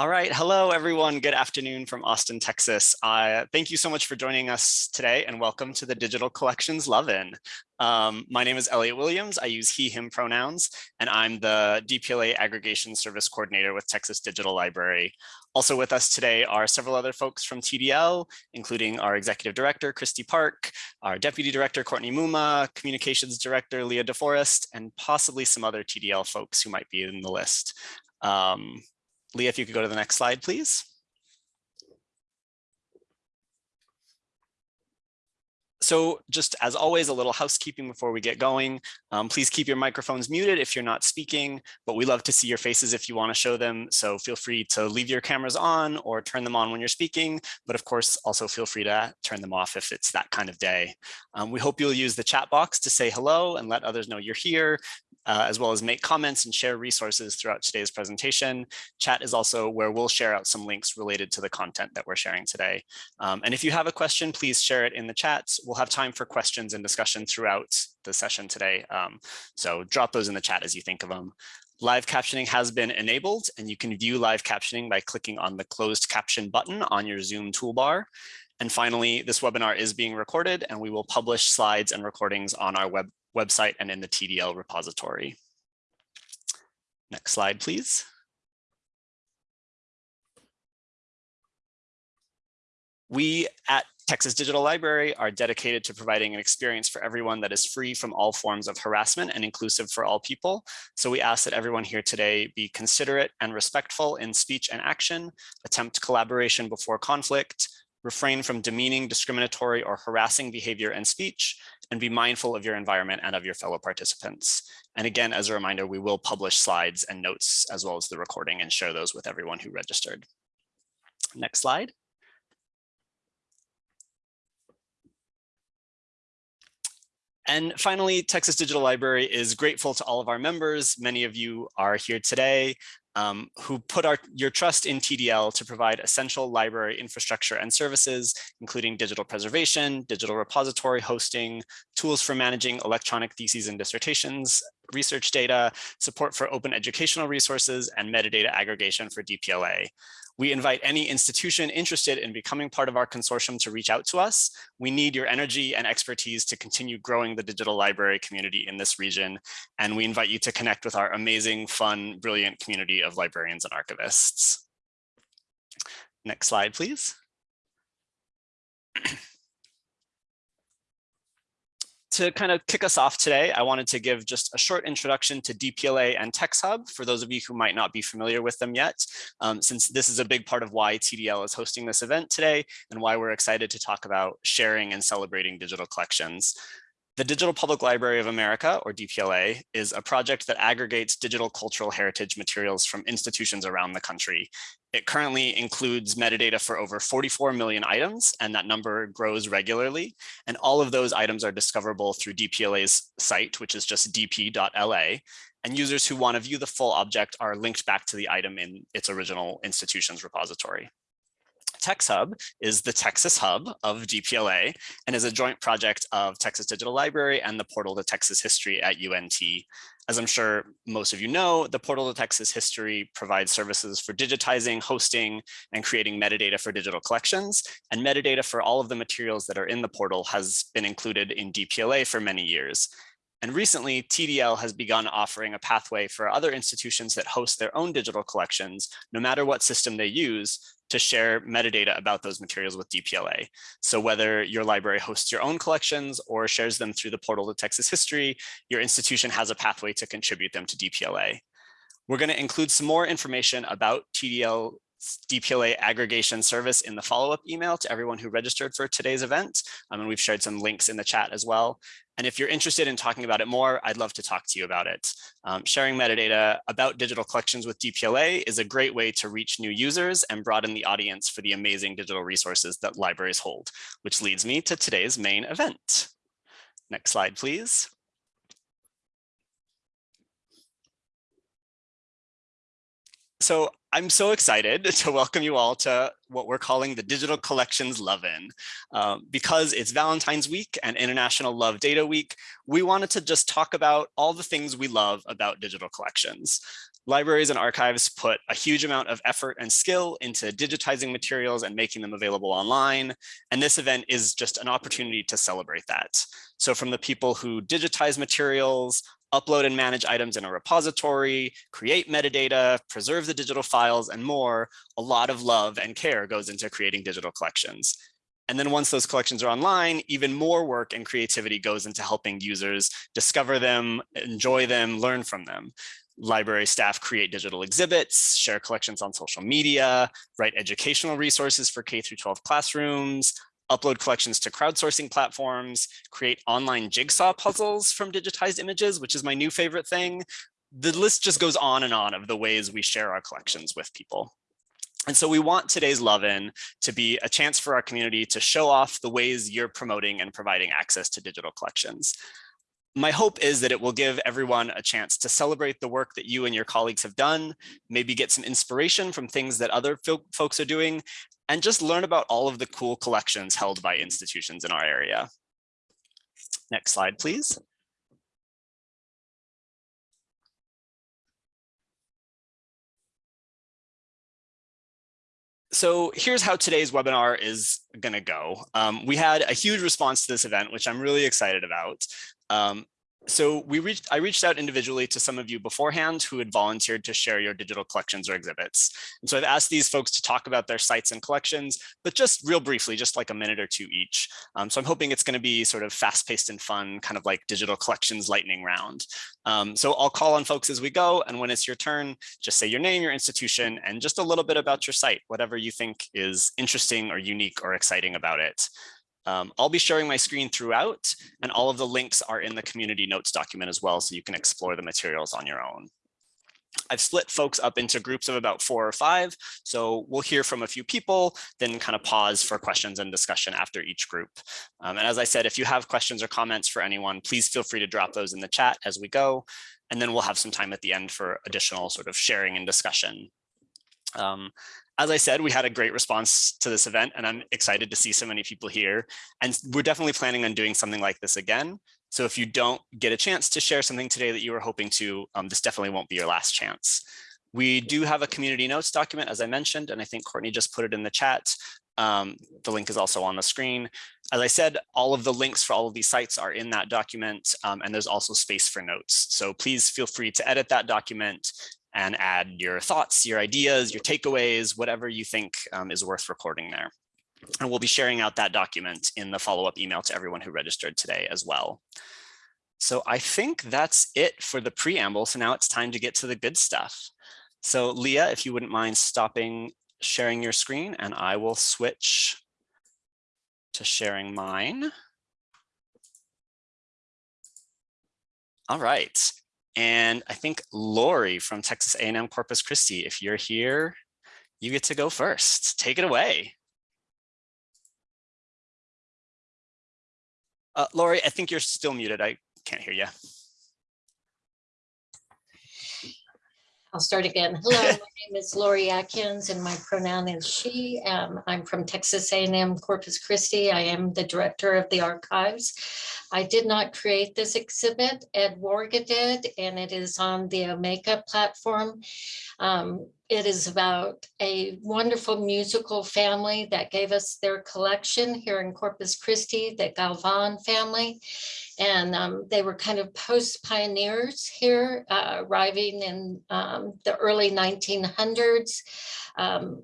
All right. Hello, everyone. Good afternoon from Austin, Texas. Uh, thank you so much for joining us today and welcome to the Digital Collections Love-In. Um, my name is Elliot Williams. I use he, him pronouns, and I'm the DPLA Aggregation Service Coordinator with Texas Digital Library. Also with us today are several other folks from TDL, including our Executive Director, Kristi Park, our Deputy Director, Courtney Mumma, Communications Director, Leah DeForest, and possibly some other TDL folks who might be in the list. Um, Leah, if you could go to the next slide, please. So just as always, a little housekeeping before we get going. Um, please keep your microphones muted if you're not speaking, but we love to see your faces if you want to show them. So feel free to leave your cameras on or turn them on when you're speaking. But of course, also feel free to turn them off if it's that kind of day. Um, we hope you'll use the chat box to say hello and let others know you're here uh, as well as make comments and share resources throughout today's presentation. Chat is also where we'll share out some links related to the content that we're sharing today. Um, and if you have a question, please share it in the chat. We'll have time for questions and discussion throughout the session today. Um, so drop those in the chat as you think of them. Live captioning has been enabled and you can view live captioning by clicking on the closed caption button on your Zoom toolbar. And finally, this webinar is being recorded and we will publish slides and recordings on our web website and in the TDL repository. Next slide, please. We at Texas Digital Library are dedicated to providing an experience for everyone that is free from all forms of harassment and inclusive for all people. So we ask that everyone here today be considerate and respectful in speech and action, attempt collaboration before conflict, refrain from demeaning, discriminatory, or harassing behavior and speech, and be mindful of your environment and of your fellow participants. And again, as a reminder, we will publish slides and notes as well as the recording and share those with everyone who registered. Next slide. And finally, Texas Digital Library is grateful to all of our members. Many of you are here today um, who put our, your trust in TDL to provide essential library infrastructure and services, including digital preservation, digital repository hosting, tools for managing electronic theses and dissertations, research data, support for open educational resources, and metadata aggregation for DPLA. We invite any institution interested in becoming part of our consortium to reach out to us. We need your energy and expertise to continue growing the digital library community in this region. And we invite you to connect with our amazing, fun, brilliant community of librarians and archivists. Next slide, please. To kind of kick us off today, I wanted to give just a short introduction to DPLA and TexHub for those of you who might not be familiar with them yet, um, since this is a big part of why TDL is hosting this event today and why we're excited to talk about sharing and celebrating digital collections. The Digital Public Library of America, or DPLA, is a project that aggregates digital cultural heritage materials from institutions around the country. It currently includes metadata for over 44 million items, and that number grows regularly. And all of those items are discoverable through DPLA's site, which is just dp.la. And users who want to view the full object are linked back to the item in its original institution's repository. TexHub is the Texas hub of DPLA and is a joint project of Texas Digital Library and the Portal to Texas History at UNT. As I'm sure most of you know, the Portal to Texas History provides services for digitizing, hosting, and creating metadata for digital collections. And metadata for all of the materials that are in the portal has been included in DPLA for many years. And recently, TDL has begun offering a pathway for other institutions that host their own digital collections, no matter what system they use, to share metadata about those materials with DPLA. So whether your library hosts your own collections or shares them through the portal to Texas history, your institution has a pathway to contribute them to DPLA. We're going to include some more information about TDL DPLA aggregation service in the follow-up email to everyone who registered for today's event. Um, and we've shared some links in the chat as well. And if you're interested in talking about it more, I'd love to talk to you about it. Um, sharing metadata about digital collections with DPLA is a great way to reach new users and broaden the audience for the amazing digital resources that libraries hold, which leads me to today's main event. Next slide, please. So I'm so excited to welcome you all to what we're calling the Digital Collections Love-In. Um, because it's Valentine's Week and International Love Data Week, we wanted to just talk about all the things we love about digital collections. Libraries and archives put a huge amount of effort and skill into digitizing materials and making them available online. And this event is just an opportunity to celebrate that. So from the people who digitize materials, upload and manage items in a repository, create metadata, preserve the digital files, and more, a lot of love and care goes into creating digital collections. And then once those collections are online, even more work and creativity goes into helping users discover them, enjoy them, learn from them. Library staff create digital exhibits, share collections on social media, write educational resources for K through 12 classrooms, upload collections to crowdsourcing platforms, create online jigsaw puzzles from digitized images, which is my new favorite thing. The list just goes on and on of the ways we share our collections with people. And so we want today's Love-In to be a chance for our community to show off the ways you're promoting and providing access to digital collections. My hope is that it will give everyone a chance to celebrate the work that you and your colleagues have done, maybe get some inspiration from things that other folks are doing, and just learn about all of the cool collections held by institutions in our area. Next slide, please. So here's how today's webinar is going to go. Um, we had a huge response to this event, which I'm really excited about. Um, so we reached, I reached out individually to some of you beforehand who had volunteered to share your digital collections or exhibits. And so I've asked these folks to talk about their sites and collections, but just real briefly, just like a minute or two each. Um, so I'm hoping it's going to be sort of fast paced and fun, kind of like digital collections lightning round. Um, so I'll call on folks as we go. And when it's your turn, just say your name, your institution, and just a little bit about your site, whatever you think is interesting or unique or exciting about it. Um, I'll be sharing my screen throughout and all of the links are in the community notes document as well so you can explore the materials on your own. I've split folks up into groups of about four or five. So we'll hear from a few people, then kind of pause for questions and discussion after each group. Um, and as I said, if you have questions or comments for anyone, please feel free to drop those in the chat as we go. And then we'll have some time at the end for additional sort of sharing and discussion. Um, as I said, we had a great response to this event and I'm excited to see so many people here. And we're definitely planning on doing something like this again. So if you don't get a chance to share something today that you were hoping to, um, this definitely won't be your last chance. We do have a community notes document, as I mentioned, and I think Courtney just put it in the chat. Um, the link is also on the screen. As I said, all of the links for all of these sites are in that document, um, and there's also space for notes. So please feel free to edit that document and add your thoughts, your ideas, your takeaways, whatever you think um, is worth recording there. And we'll be sharing out that document in the follow-up email to everyone who registered today as well. So I think that's it for the preamble. So now it's time to get to the good stuff. So Leah, if you wouldn't mind stopping sharing your screen and I will switch to sharing mine. All right. And I think Lori from Texas A&M Corpus Christi, if you're here, you get to go first. Take it away. Uh, Lori, I think you're still muted. I can't hear you. I'll start again. Hello, my name is Lori Atkins and my pronoun is she. Um, I'm from Texas A&M Corpus Christi. I am the director of the archives. I did not create this exhibit, Ed Warga did, and it is on the Omeka platform. Um, it is about a wonderful musical family that gave us their collection here in Corpus Christi, the Galvan family. And um, they were kind of post pioneers here, uh, arriving in um, the early 1900s. Um,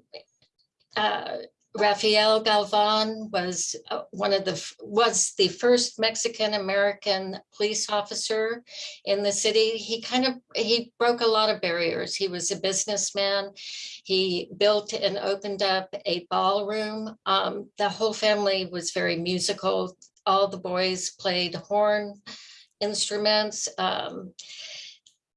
uh, Rafael Galvan was uh, one of the was the first Mexican American police officer in the city. He kind of he broke a lot of barriers. He was a businessman. He built and opened up a ballroom. Um, the whole family was very musical. All the boys played horn instruments. Um,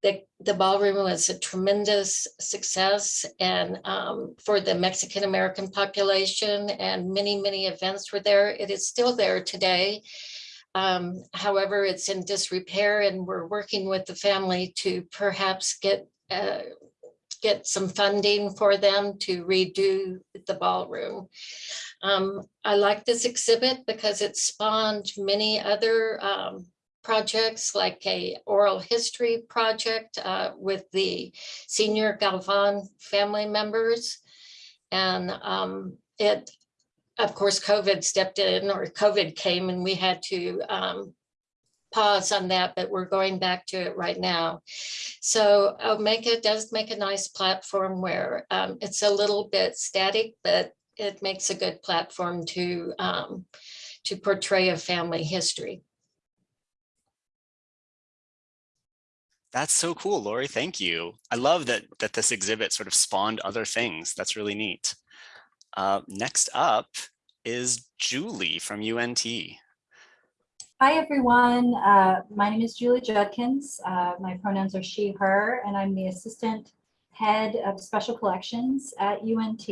the, the ballroom was a tremendous success and um, for the Mexican American population and many, many events were there. It is still there today. Um, however, it's in disrepair and we're working with the family to perhaps get uh, get some funding for them to redo the ballroom. Um, I like this exhibit because it spawned many other um, projects like a oral history project uh, with the senior Galvan family members. And um, it, of course, COVID stepped in or COVID came and we had to um, pause on that, but we're going back to it right now. So Omeka does make a nice platform where um, it's a little bit static, but it makes a good platform to um, to portray a family history. That's so cool, Lori. Thank you. I love that that this exhibit sort of spawned other things. That's really neat. Uh, next up is Julie from UNT. Hi, everyone. Uh, my name is Julie Judkins. Uh, my pronouns are she, her, and I'm the assistant head of special collections at UNT.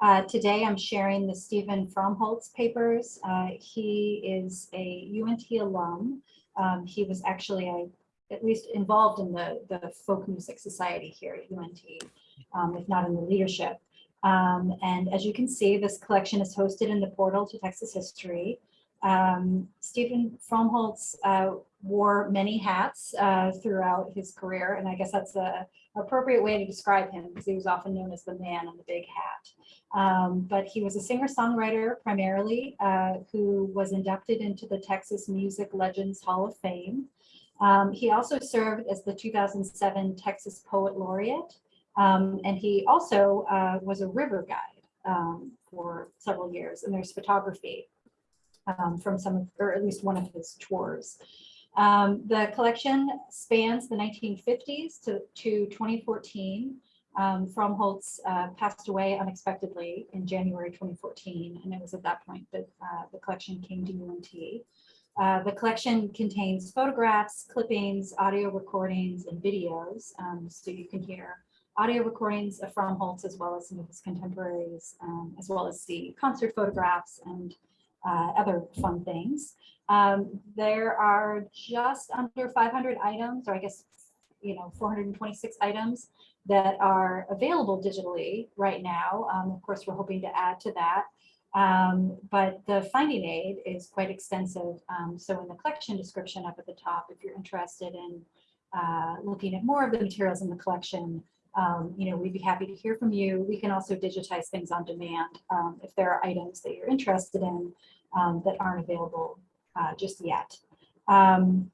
Uh, today, I'm sharing the Steven Fromholz papers. Uh, he is a UNT alum. Um, he was actually a, at least involved in the, the folk music society here at UNT, um, if not in the leadership. Um, and as you can see, this collection is hosted in the portal to Texas history. Um, Steven Fromholz uh, wore many hats uh, throughout his career, and I guess that's a appropriate way to describe him because he was often known as the man in the big hat. Um, but he was a singer-songwriter primarily uh, who was inducted into the Texas Music Legends Hall of Fame. Um, he also served as the 2007 Texas Poet Laureate, um, and he also uh, was a river guide um, for several years, and there's photography um, from some, of, or at least one of his tours. Um, the collection spans the 1950s to, to 2014. Um, Fromholz uh, passed away unexpectedly in January 2014, and it was at that point that uh, the collection came to UNT. Uh, the collection contains photographs, clippings, audio recordings, and videos, um, so you can hear audio recordings of Fromholz as well as some of his contemporaries, um, as well as the concert photographs and uh, other fun things. Um, there are just under 500 items, or I guess, you know, 426 items that are available digitally right now. Um, of course, we're hoping to add to that. Um, but the finding aid is quite extensive. Um, so in the collection description up at the top, if you're interested in uh, looking at more of the materials in the collection, um, you know, we'd be happy to hear from you. We can also digitize things on demand um, if there are items that you're interested in um, that aren't available uh, just yet. Um,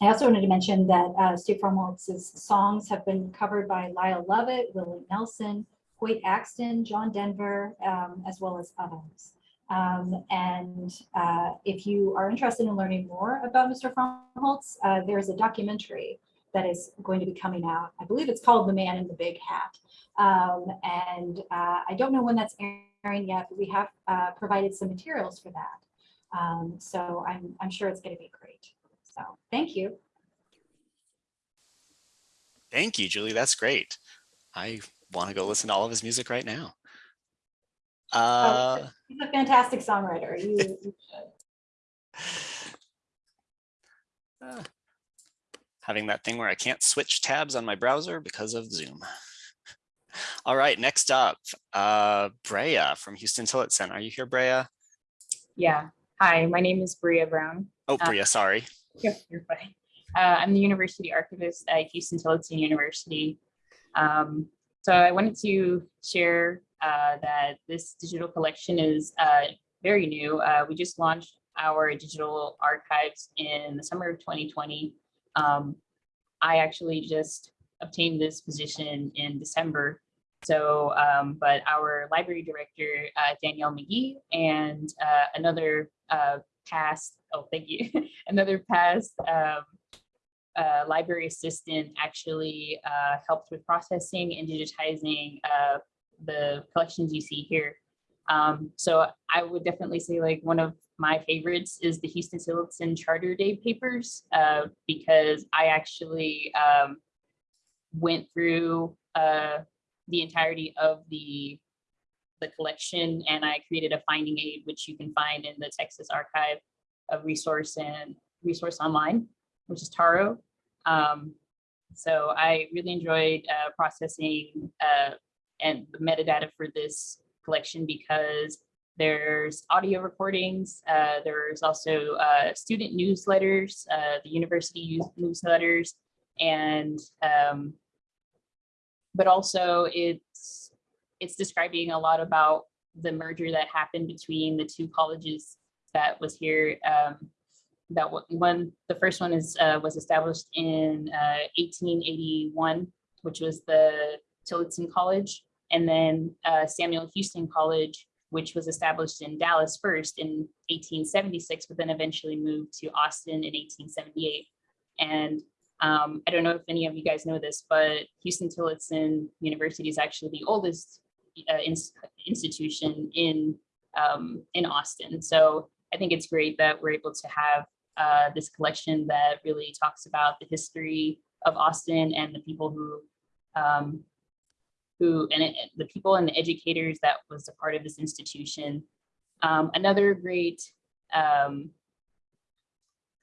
I also wanted to mention that uh, Steve Fromholz's songs have been covered by Lyle Lovett, Willie Nelson, Hoyt Axton, John Denver, um, as well as others. Um, and uh, if you are interested in learning more about Mr. Fromholz, uh, there's a documentary that is going to be coming out. I believe it's called The Man in the Big Hat. Um, and uh, I don't know when that's airing yet, but we have uh, provided some materials for that. Um, so I'm, I'm sure it's going to be great. So thank you. Thank you, Julie. That's great. I want to go listen to all of his music right now. Uh, oh, he's a fantastic songwriter. You, you uh, having that thing where I can't switch tabs on my browser because of Zoom. All right, next up, uh, Brea from Huston Tillotson. Are you here, Brea? Yeah. Hi, my name is Brea Brown. Oh, Brea, uh, sorry. You're, you're fine. Uh, I'm the university archivist at Huston Tillotson University. Um, so I wanted to share uh, that this digital collection is uh, very new. Uh, we just launched our digital archives in the summer of 2020. Um, I actually just obtained this position in December. So, um, but our library director, uh, Danielle McGee, and uh, another uh, past, oh, thank you, another past um, library assistant actually uh, helped with processing and digitizing uh, the collections you see here. Um, so I would definitely say like one of my favorites is the Huston Tillotson Charter Day papers uh, because I actually um, went through uh, the entirety of the the collection and I created a finding aid which you can find in the Texas Archive of Resource and Resource Online, which is TARO. Um, So I really enjoyed uh, processing uh, and the metadata for this collection because there's audio recordings. Uh, there's also uh, student newsletters, uh, the university newsletters, and um, but also it's it's describing a lot about the merger that happened between the two colleges that was here. Um, that one, the first one is uh, was established in uh, 1881, which was the Tillotson College, and then uh, Samuel Huston College, which was established in Dallas first in 1876, but then eventually moved to Austin in 1878. And um, I don't know if any of you guys know this, but Huston Tillotson University is actually the oldest uh, ins- institution in um, in Austin. So I think it's great that we're able to have uh, this collection that really talks about the history of Austin and the people who um, who and it, the people and the educators that was a part of this institution. Um, another great um,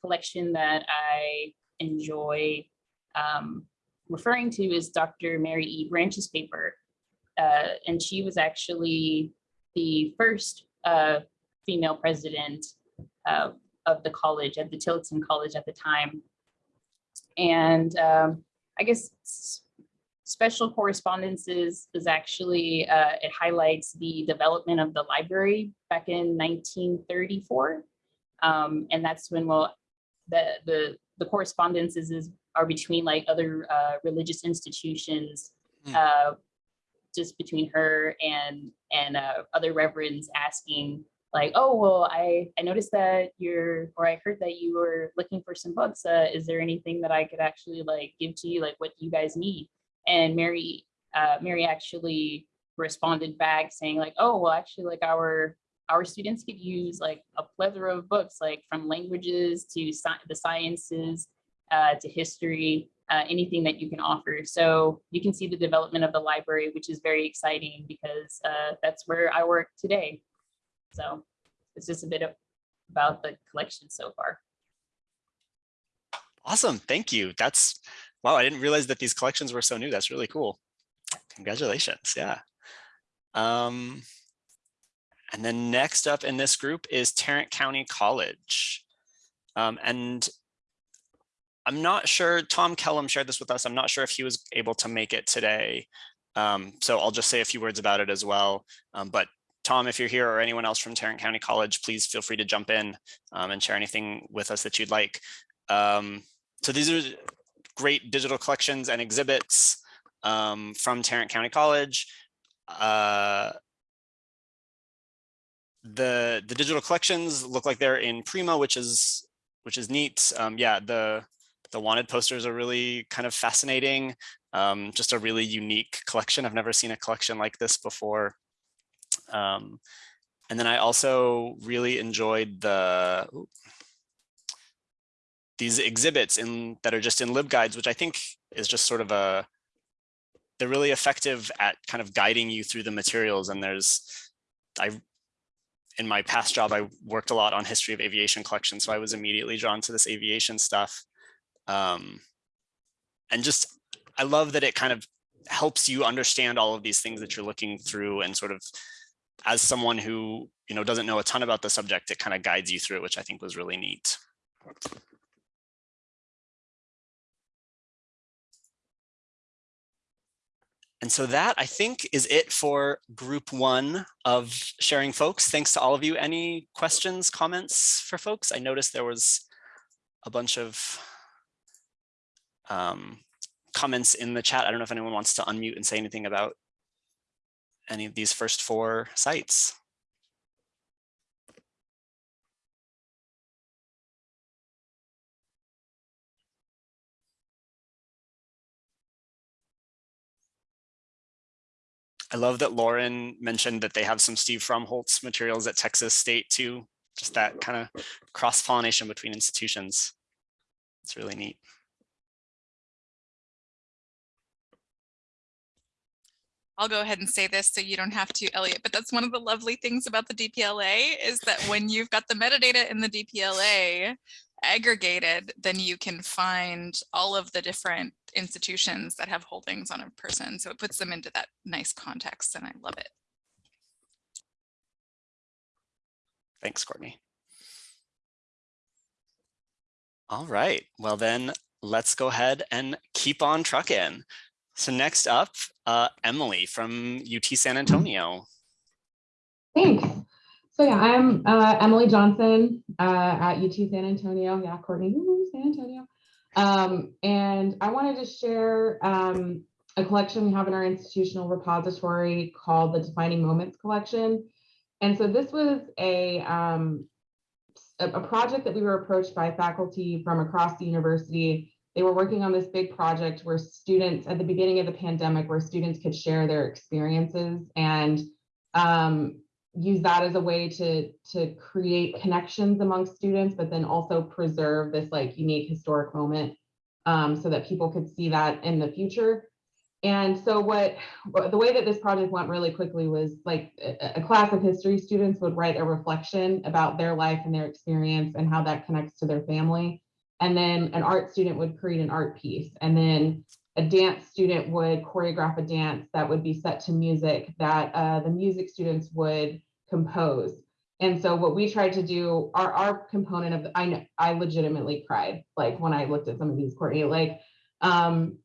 collection that I enjoy um, referring to is Dr. Mary E. Branch's paper. Uh, and she was actually the first uh, female president uh, of the college at the Tillotson College at the time. And um, I guess special correspondences is actually, uh, it highlights the development of the library back in 1934. Um, and that's when, well, the, the, the correspondences is, are between like other uh, religious institutions, uh, just between her and, and uh, other reverends asking like, oh, well, I, I noticed that you're, or I heard that you were looking for some books. Uh, is there anything that I could actually like give to you, like what do you guys need? And Mary, uh, Mary actually responded back saying like, oh, well, actually like our, our students could use like a plethora of books, like from languages to sci- the sciences, uh, to history, uh, anything that you can offer. So you can see the development of the library, which is very exciting because uh, that's where I work today. So it's just a bit of, about the collection so far. Awesome, thank you. That's, wow, I didn't realize that these collections were so new. That's really cool. Congratulations, yeah. Um, and then next up in this group is Tarrant County College. Um, and I'm not sure, Tom Kellum shared this with us. I'm not sure if he was able to make it today. Um, so I'll just say a few words about it as well. Um, but Tom, if you're here or anyone else from Tarrant County College, please feel free to jump in um, and share anything with us that you'd like. Um, so these are great digital collections and exhibits um, from Tarrant County College. Uh, the the digital collections look like they're in Prima, which is which is neat. Um, yeah, the the wanted posters are really kind of fascinating. Um, just a really unique collection. I've never seen a collection like this before. Um, and then I also really enjoyed the these exhibits in that are just in LibGuides, which I think is just sort of a they're really effective at kind of guiding you through the materials. And there's I in my past job, I worked a lot on history of aviation collection, so I was immediately drawn to this aviation stuff. Um, and just I love that it kind of helps you understand all of these things that you're looking through and sort of as someone who you know doesn't know a ton about the subject, it kind of guides you through it, which I think was really neat. And so that I think is it for group one of sharing folks. Thanks to all of you. Any questions, comments for folks? I noticed there was a bunch of um, comments in the chat. I don't know if anyone wants to unmute and say anything about any of these first four sites. I love that Lauren mentioned that they have some Steve Fromholz materials at Texas State too. Just that kind of cross pollination between institutions. It's really neat. I'll go ahead and say this so you don't have to, Elliot, but that's one of the lovely things about the DPLA is that when you've got the metadata in the DPLA aggregated, then you can find all of the different institutions that have holdings on a person. So it puts them into that nice context and I love it. Thanks, Courtney. All right, well then, let's go ahead and keep on trucking. So next up, uh, Emily from UT San Antonio. Thanks. So yeah, I'm uh, Emily Johnson uh, at UT San Antonio. Yeah, Courtney, woo, San Antonio. Um, and I wanted to share um, a collection we have in our institutional repository called the Defining Moments Collection. And so this was a, um, a project that we were approached by faculty from across the university. They were working on this big project where students at the beginning of the pandemic, where students could share their experiences and um, use that as a way to to create connections among students, but then also preserve this like unique historic moment um, so that people could see that in the future. And so what the way that this project went really quickly was like a, a class of history students would write a reflection about their life and their experience and how that connects to their family. And then an art student would create an art piece. And then a dance student would choreograph a dance that would be set to music that uh, the music students would compose. And so what we tried to do, our, our component of, I know, I legitimately cried, like when I looked at some of these, Courtney, like, um,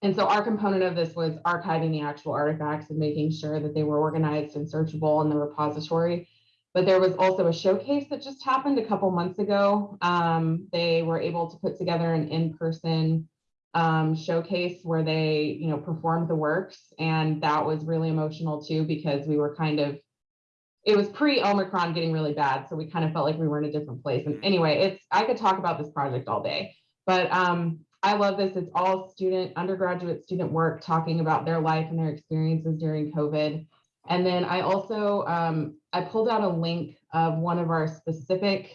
and so our component of this was archiving the actual artifacts and making sure that they were organized and searchable in the repository. But there was also a showcase that just happened a couple months ago. Um, they were able to put together an in-person um, showcase where they, you know, performed the works. And that was really emotional too, because we were kind of, it was pre-Omicron getting really bad. So we kind of felt like we were in a different place. And anyway, it's, I could talk about this project all day, but um, I love this. It's all student, undergraduate student work talking about their life and their experiences during COVID. And then I also, um, I pulled out a link of one of our specific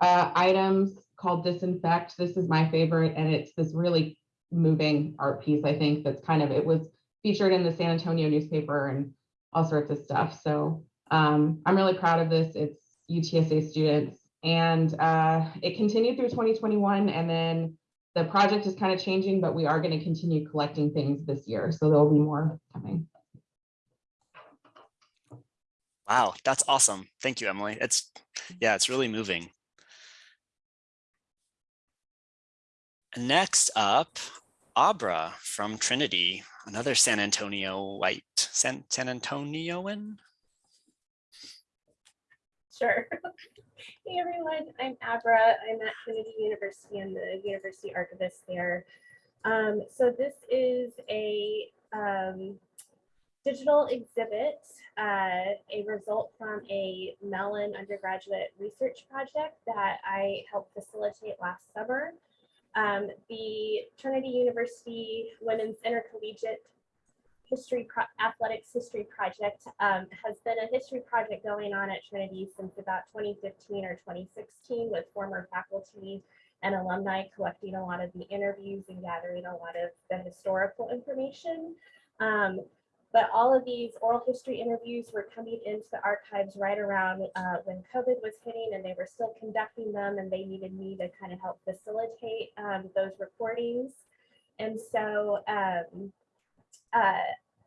uh, items called Disinfect. This is my favorite, and it's this really moving art piece, I think, that's kind of, it was featured in the San Antonio newspaper and all sorts of stuff. So um, I'm really proud of this. It's UTSA students. And uh, it continued through 2021, and then the project is kind of changing, but we are going to continue collecting things this year. So there'll be more coming. Wow, that's awesome. Thank you, Emily. It's, yeah, it's really moving. Next up, Abra from Trinity, another San Antonio white, San, San Antonioan. Sure. Hey everyone, I'm Abra. I'm at Trinity University. I'm the university archivist there. Um, so this is a um, digital exhibit, uh, a result from a Mellon undergraduate research project that I helped facilitate last summer. Um, the Trinity University Women's Intercollegiate History Pro- Athletics History Project um, has been a history project going on at Trinity since about 2015 or 2016 with former faculty and alumni collecting a lot of the interviews and gathering a lot of the historical information. Um, but all of these oral history interviews were coming into the archives right around uh, when COVID was hitting and they were still conducting them and they needed me to kind of help facilitate um, those recordings. And so um, uh,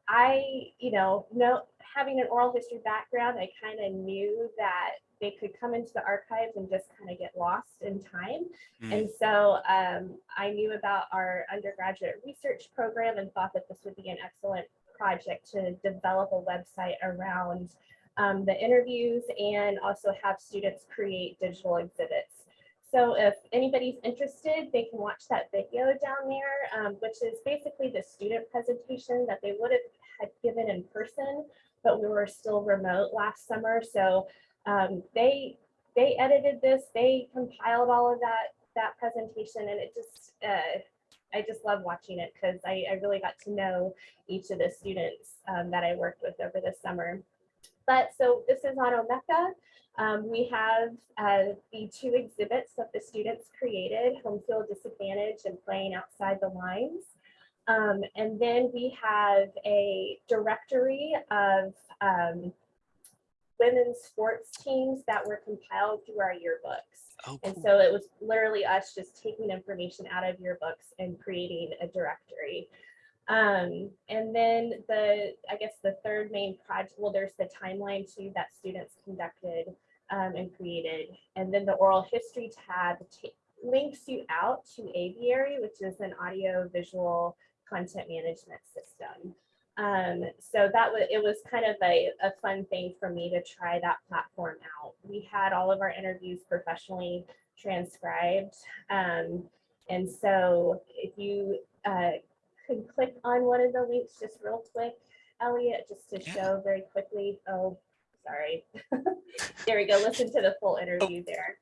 I, you know, know having an oral history background, I kind of knew that they could come into the archives and just kind of get lost in time. Mm. And so um, I knew about our undergraduate research program and thought that this would be an excellent project to develop a website around um, the interviews and also have students create digital exhibits. So if anybody's interested, they can watch that video down there, um, which is basically the student presentation that they would have had given in person, but we were still remote last summer. So um, they they edited this, they compiled all of that that presentation, and it just uh, I just love watching it because I, I really got to know each of the students um, that I worked with over the summer. But so this is on Omeka. Um, we have uh, the two exhibits that the students created, home field disadvantage and playing outside the lines. Um, and then we have a directory of um, women's sports teams that were compiled through our yearbooks. Oh, And so it was literally us just taking information out of yearbooks and creating a directory. Um, and then the, I guess the third main project, well, there's the timeline too that students conducted um, and created. And then the oral history tab links you out to Aviary, which is an audio visual content management system. Um, so that was, it was kind of a, a fun thing for me to try that platform out. We had all of our interviews professionally transcribed. Um, and so if you uh, could click on one of the links just real quick, Elliot, just to Yeah. show very quickly. Oh, sorry. there we go. Listen to the full interview there.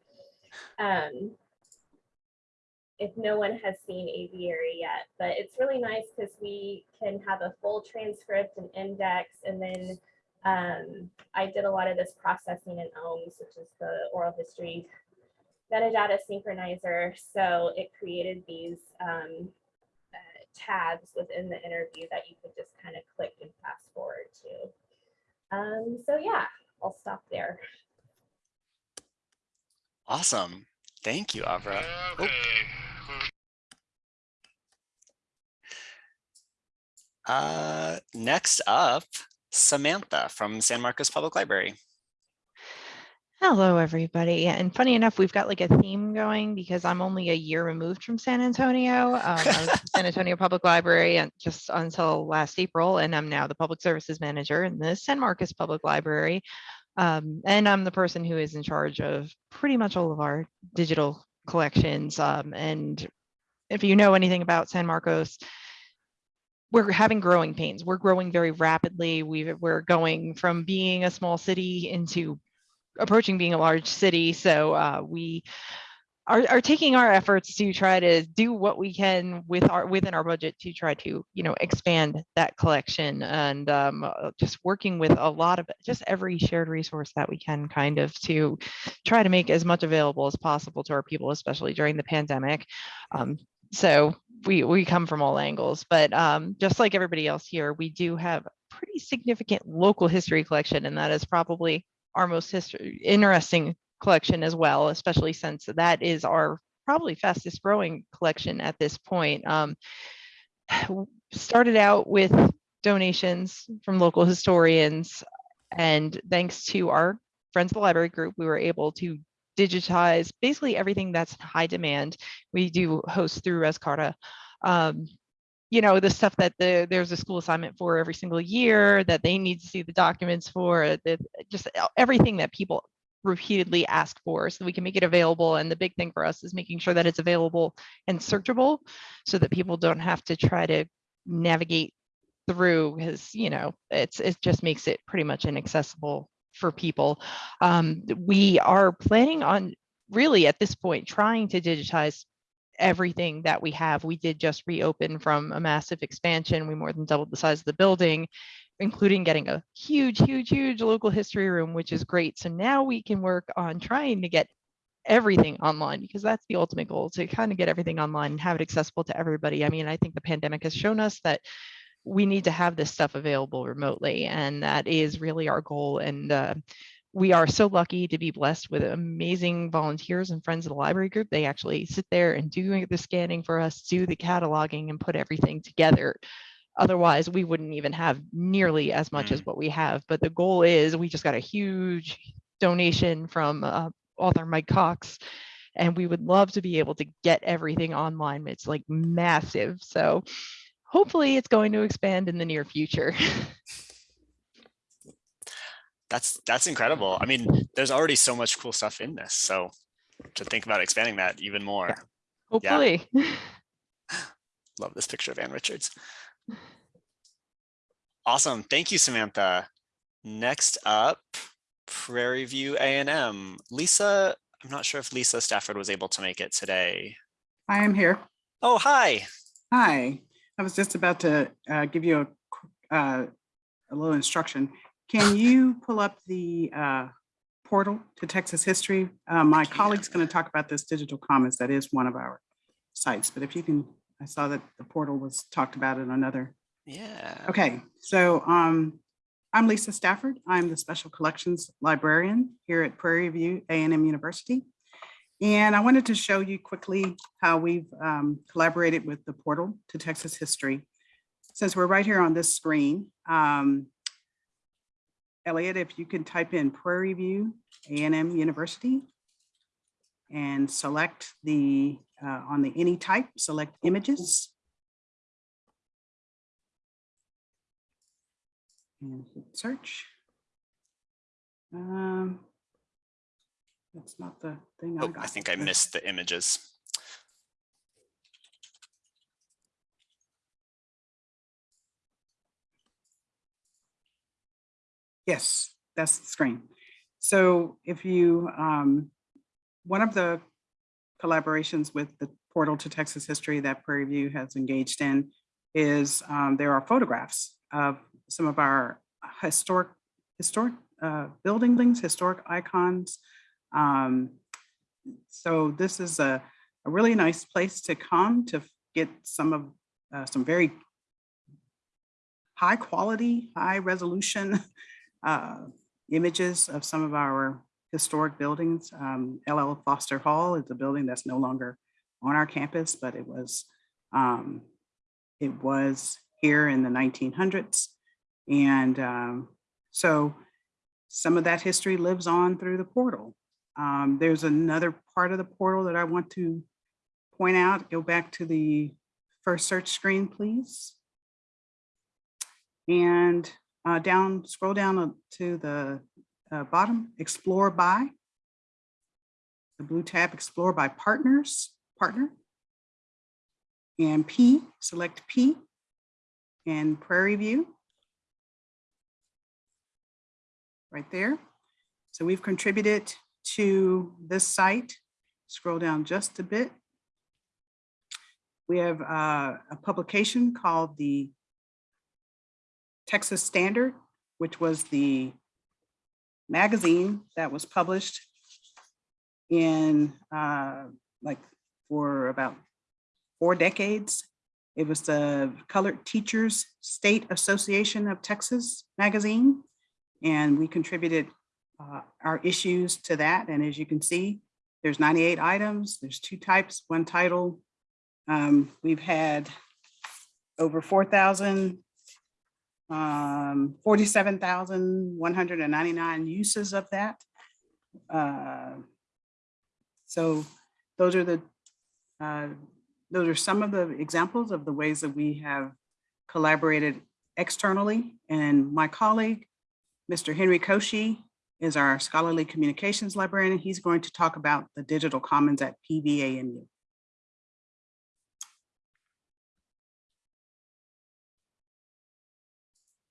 Um, if no one has seen aviary yet, but it's really nice because we can have a full transcript and index. And then um, I did a lot of this processing in OHMS, which is the oral history metadata synchronizer. So it created these um, uh, tabs within the interview that you could just kind of click and fast forward to. Um, so yeah, I'll stop there. Awesome. Thank you, Abra. Oh. Uh, next up, Samantha from San Marcos Public Library. Hello, everybody. And funny enough, we've got like a theme going because I'm only a year removed from San Antonio. Um, I was San Antonio Public Library and just until last April, and I'm now the Public Services Manager in the San Marcos Public Library. Um, and I'm the person who is in charge of pretty much all of our digital collections. Um, and if you know anything about San Marcos, we're having growing pains. We're growing very rapidly. We've, we're going from being a small city into approaching being a large city. So uh, we are, are taking our efforts to try to do what we can with our within our budget to try to you know expand that collection and um, uh, just working with a lot of just every shared resource that we can kind of to try to make as much available as possible to our people, especially during the pandemic. Um, so we we come from all angles, but um, just like everybody else here, we do have pretty significant local history collection, and that is probably our most history interesting collection as well, especially since that is our probably fastest growing collection at this point. Um, started out with donations from local historians, and thanks to our Friends of the Library group, we were able to digitize basically everything that's high demand. We do host through Rescarta. Um, you know, the stuff that the, there's a school assignment for every single year that they need to see the documents for, that just everything that people repeatedly ask for so we can make it available. And the big thing for us is making sure that it's available and searchable so that people don't have to try to navigate through because, you know, it's it just makes it pretty much inaccessible for people. Um, we are planning on really at this point trying to digitize everything that we have. We did just reopen from a massive expansion. We more than doubled the size of the building, including getting a huge, huge, huge local history room, which is great. So now we can work on trying to get everything online because that's the ultimate goal to kind of get everything online and have it accessible to everybody. I mean, I think the pandemic has shown us that we need to have this stuff available remotely and that is really our goal. And uh, we are so lucky to be blessed with amazing volunteers and friends of the library group. They actually sit there and do the scanning for us, do the cataloging and put everything together. Otherwise, we wouldn't even have nearly as much as what we have. But the goal is we just got a huge donation from uh, author Mike Cox, and we would love to be able to get everything online. It's like massive. So hopefully it's going to expand in the near future. That's that's incredible. I mean, there's already so much cool stuff in this. So to think about expanding that even more. hopefully. Love this picture of Ann Richards. Awesome. Thank you, Samantha. Next up, Prairie View A&M. Lisa, I'm not sure if Lisa Stafford was able to make it today. I am here. Oh, hi. Hi. I was just about to uh, give you a, qu- uh, a little instruction. Can you pull up the uh, portal to Texas history? Uh, My colleague's going to talk about this digital commons. That is one of our sites, but if you can, I saw that the portal was talked about in another Yeah. Okay, so um, I'm Lisa Stafford. I'm the Special Collections Librarian here at Prairie View a and M University. And I wanted to show you quickly how we've um, collaborated with the portal to Texas history. Since we're right here on this screen, um, Elliot, if you can type in Prairie View a and M University and select the, uh, on the any type, select images. And hit search. Um, That's not the thing I Oh, got. I think I missed the images. Yes, that's the screen. So if you, um, one of the collaborations with the portal to Texas history that Prairie View has engaged in is um, there are photographs of some of our historic, historic uh, buildings, historic icons. Um, so this is a, a really nice place to come to get some of, uh, some very high quality, high resolution uh, images of some of our historic buildings. Um, LL Foster Hall is a building that's no longer on our campus, but it was um, it was here in the 1900s. And um, so some of that history lives on through the portal. Um, there's another part of the portal that I want to point out. Go back to the first search screen, please. And uh, down, scroll down to the uh, bottom, explore by. The blue tab, explore by partners, partner. And P, select P and Prairie View. Right there. So we've contributed to this site. Scroll down just a bit. We have uh, a publication called the Texas Standard, which was the magazine that was published in uh, like for about four decades. It was the Colored Teachers State Association of Texas magazine. And we contributed uh, our issues to that. And as you can see, there's 98 items. There's two types, one title. Um, we've had over 4,000 um, 47,199 uses of that. Uh, so those are the, uh, those are some of the examples of the ways that we have collaborated externally. And my colleague, Mr. Henry Koshi, is our scholarly communications librarian. He's going to talk about the digital commons at PVAMU.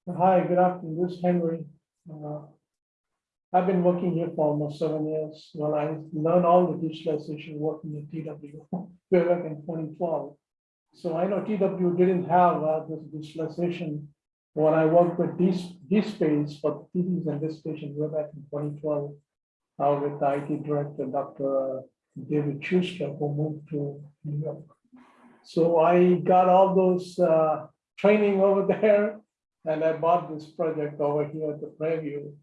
Hi, good afternoon. This is Henry. Uh, I've been working here for almost seven years. Well, I learned all the digitalization working at TW back in twenty twelve. So I know TW didn't have uh, this digitalization when I worked with D- DSpace for TVs and this station way back in twenty twelve. Uh, with the IT director, Dr. David Schuster, who moved to New York. So I got all those uh, training over there and I bought this project over here at the Prairie View.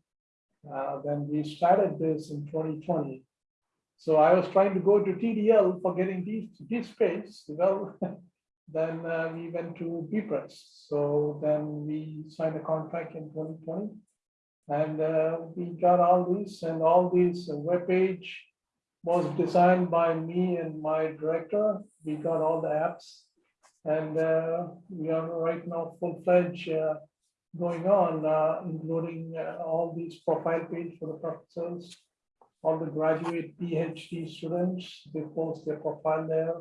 Uh, then we started this in twenty twenty. So I was trying to go to TDL for getting D, D space, well, then uh, we went to bepress. So then we signed a contract in twenty twenty. And uh, we got all these and all these uh, webpage was designed by me and my director. We got all the apps. And uh, we are right now full-fledged uh, going on, uh, including uh, all these profile page for the professors. All the graduate PhD students, they post their profile there.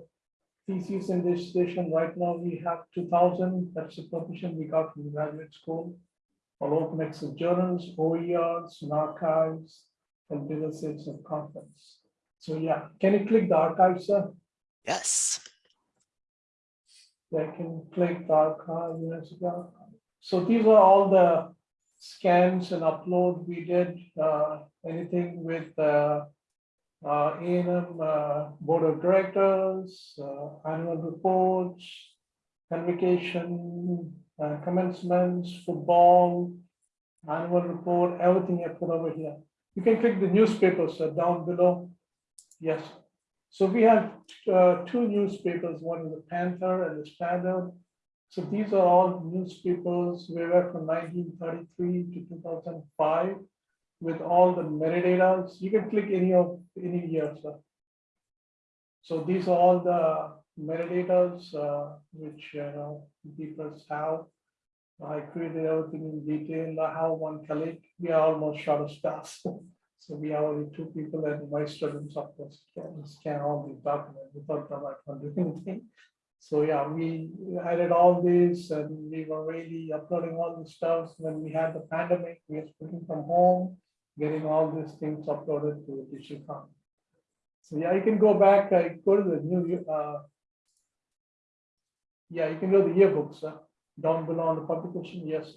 Thesis in this station, right now we have two thousand, that's the permission we got from the graduate school. All open access journals, OERs, and archives, and businesses of conference. So yeah, can you click the archive, sir? Yes. They can click the archive, yes, yeah. So these are all the scans and upload we did, uh, anything with, uh, uh, A and M, uh, Board of Directors, uh, annual reports, convocation, uh, commencements, football, annual report, everything I put over here. You can click the newspapers uh, down below. Yes. So we have two newspapers, one is the Panther and the Standard. So these are all newspapers, we were from nineteen thirty-three to two thousand five with all the metadata. You can click any of, any year, sir. So these are all the metadata uh, which, you know, people have. I created everything in detail, I have one colleague, we are almost short of staff. So we have only two people and my students, of course, can scan all the documents without them, I can't do anything. So yeah, we added all this and we were really uploading all the stuff when we had the pandemic, we were working from home, getting all these things uploaded to the digital con. So yeah, you can go back, I go to the new, uh. Yeah, you can go to the yearbooks, uh, down below on the publication, yes.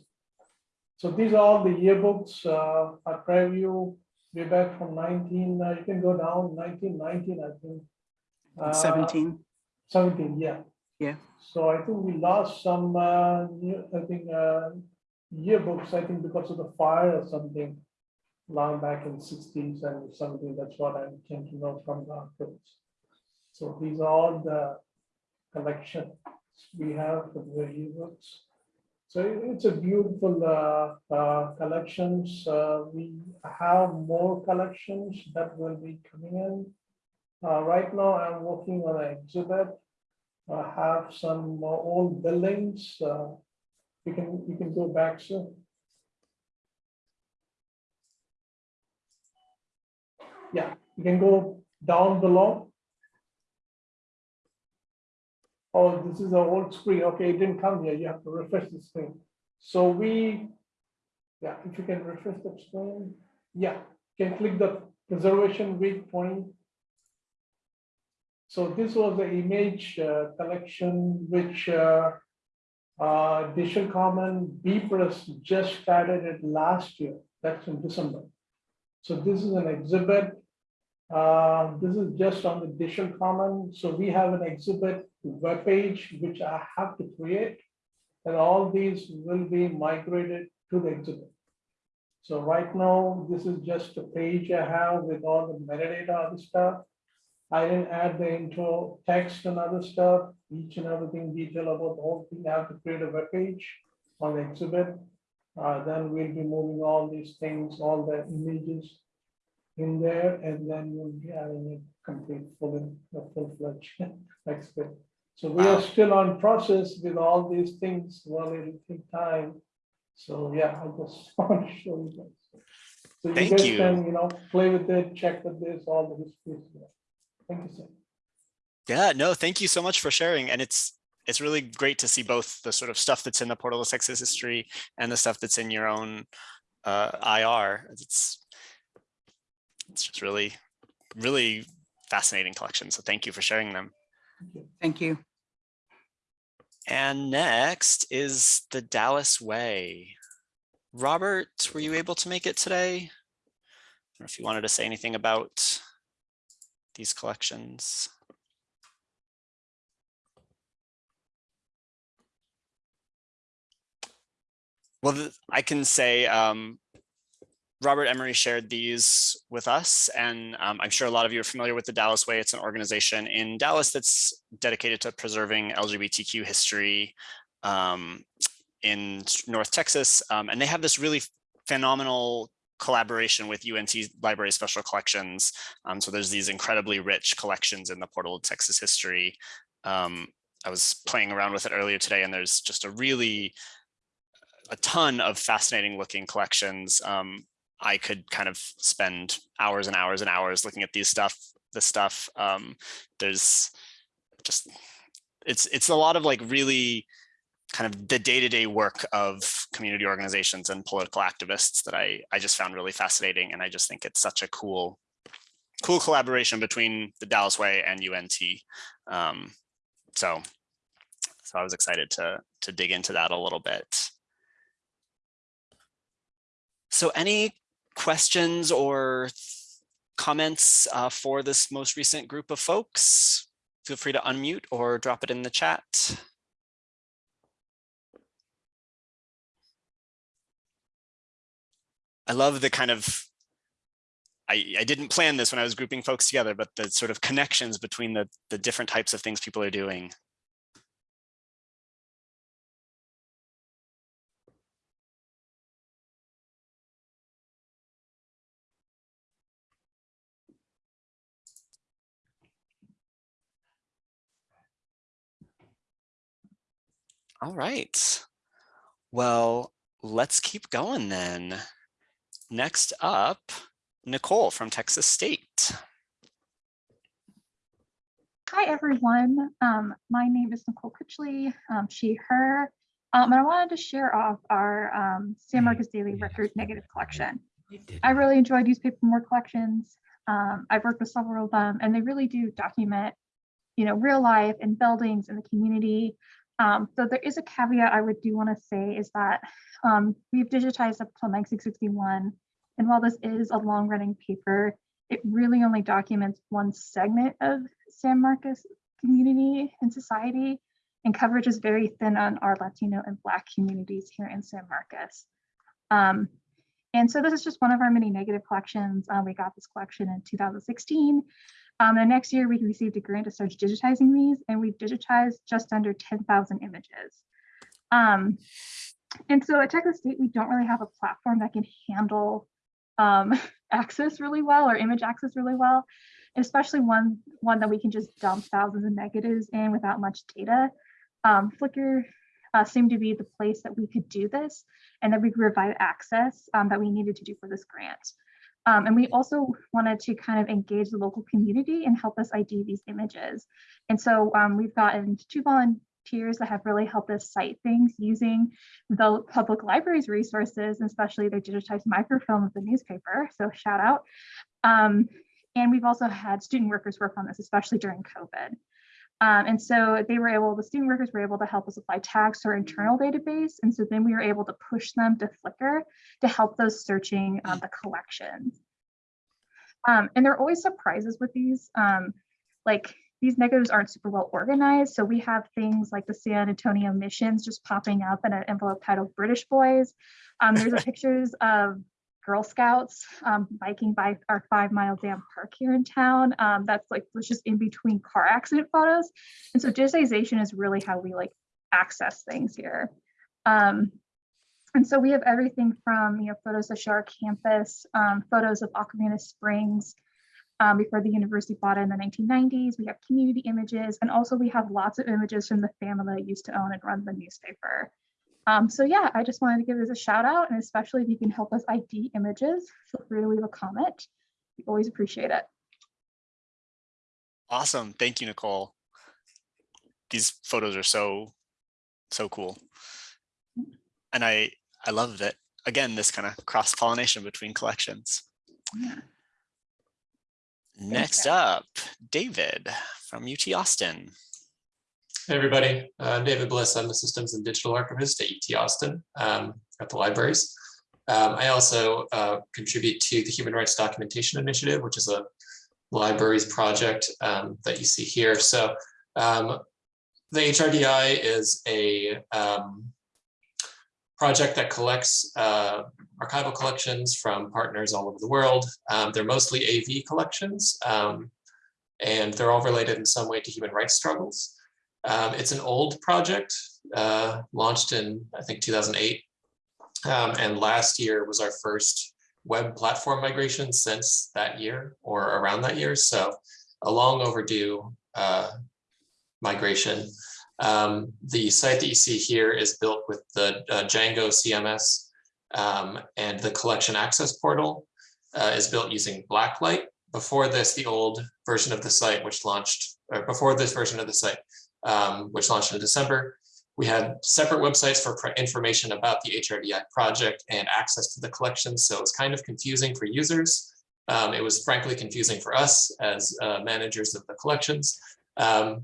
So these are all the yearbooks, uh, I preview, way back from nineteen, uh, you can go down nineteen nineteen, I think. Uh, Seventeen, Seventeen, yeah. Yeah. So I think we lost some, uh, I think, uh, yearbooks, I think because of the fire or something. Long back in sixties and seventeen, that's what I came to know from the archives. So these are all the collection we have for the yearbooks. So it's a beautiful, uh, uh, collections, uh, we have more collections that will be coming in. Uh, right now, I'm working on an exhibit. I have some more old buildings, uh, you can, you can go back soon. Yeah, you can go down below. Oh, this is an old screen, okay, it didn't come here, you have to refresh the screen. So we, yeah, if you can refresh the screen, yeah, you can click the preservation week twenty. So this was the image uh, collection which uh, uh, Digital Common bepress just started it last year, that's in December. So this is an exhibit. Uh, This is just on the Digital Common, so we have an exhibit webpage which I have to create. And all these will be migrated to the exhibit. So right now, this is just a page I have with all the metadata and stuff. I didn't add the intro text and other stuff, each and everything detail about the whole thing. I have to create a web page on the exhibit. Uh, then we'll be moving all these things, all the images in there, and then we'll be having a complete full, a full-fledged exhibit. So we Wow. are still on process with all these things, well, it'll take time. So, yeah, I just want to show you guys. So you Thank guys you. can, you know, play with it, check with this, all the history. Thank you, sir. Yeah, no, thank you so much for sharing. And it's it's really great to see both the sort of stuff that's in the Portal of Texas history and the stuff that's in your own uh, IR. It's it's just really, really fascinating collection. So thank you for sharing them. thank you. And next is the Dallas Way. Robert, were you able to make it today? Or if you wanted to say anything about these collections. Well, I can say um, Robert Emery shared these with us, and um, I'm sure a lot of you are familiar with the Dallas Way. It's an organization in Dallas that's dedicated to preserving LGBTQ history um, in North Texas. Um, and they have this really phenomenal collaboration with UNT Library Special Collections. Um, so there's these incredibly rich collections in the Portal of Texas history. Um, I was playing around with it earlier today, and there's just a really a ton of fascinating looking collections. Um, I could kind of spend hours and hours and hours looking at these stuff, this stuff. Um, there's just, it's, it's a lot of like really kind of the day-to-day work of community organizations and political activists that I, I just found really fascinating. And I just think it's such a cool, cool collaboration between the Dallas Way and UNT. Um, so, so I was excited to, to dig into that a little bit. So any questions or comments uh, for this most recent group of folks? Feel free to unmute or drop it in the chat. I love the kind of I, I didn't plan this when I was grouping folks together, but the sort of connections between the, the different types of things people are doing. All right. Well, let's keep going then. Next up, Nicole from Texas State. Hi, everyone. Um, my name is Nicole Critchley, um, she, her. Um, and I wanted to share off our um, San Marcos Daily Record negative collection. I really enjoy newspaper more collections. Um, I've worked with several of them and they really do document, you know, real life and buildings in the community. Um, so there is a caveat I would do want to say is that um, we've digitized up till 9661. And while this is a long running paper, it really only documents one segment of San Marcos community and society. And coverage is very thin on our Latino and Black communities here in San Marcos. Um, and so this is just one of our many negative collections. Uh, we got this collection in 2016. Um, and next year we received a grant to start digitizing these and we've digitized just under 10,000 images. Um, and so at Texas State, we don't really have a platform that can handle um, access really well or image access really well, especially one, one that we can just dump thousands of negatives in without much data. Um, Flickr uh, seemed to be the place that we could do this and that we could provide access um, that we needed to do for this grant. Um, and we also wanted to kind of engage the local community and help us ID these images. And so um, we've gotten two volunteers that have really helped us cite things using the public library's resources, especially their digitized microfilm of the newspaper. So shout out. Um, and we've also had student workers work on this, especially during COVID. Um, and so they were able, the student workers were able to help us apply tags to our internal database. And so then we were able to push them to Flickr to help those searching um, the collections. Um, and there are always surprises with these. Um, like these negatives aren't super well organized. So we have things like the San Antonio missions just popping up in an envelope titled British Boys. Um, there's pictures of Girl Scouts um, biking by our five mile dam park here in town. Um, that's like was just in between car accident photos. And so digitization is really how we like access things here. Um, and so we have everything from you know photos of Shar campus, um, photos of Aquarena Springs um, before the university bought it in the 1990s. We have community images, and also we have lots of images from the family that used to own and run the newspaper. Um, so yeah, I just wanted to give this a shout out, and especially if you can help us ID images, feel free to leave a comment. We always appreciate it. Awesome. Thank you, Nicole. These photos are so, so cool. And I, I love that, Again, this kind of cross pollination between collections. Yeah. Next up, David from UT Austin. Hey everybody, uh, I'm David Bliss. I'm the Systems and Digital Archivist at UT Austin um, at the libraries. Um, I also uh, contribute to the Human Rights Documentation Initiative, which is a libraries project um, that you see here. So um, the HRDI is a um, project that collects uh, archival collections from partners all over the world. Um, they're mostly AV collections, and they're all related in some way to human rights struggles. Um, it's an old project, uh, launched in, I think, 2008. Um, and last year was our first web platform migration since that year or around that year. So a long overdue uh, migration. Um, the site that you see here is built with the uh, Django CMS um, and the collection access portal uh, is built using Blacklight. Before this, the old version of the site, which launched, or before this version of the site, um, which launched in December. We had separate websites for information about the HRDI project and access to the collection. So it's kind of confusing for users. Um, it was frankly confusing for us as uh, managers of the collections. Um,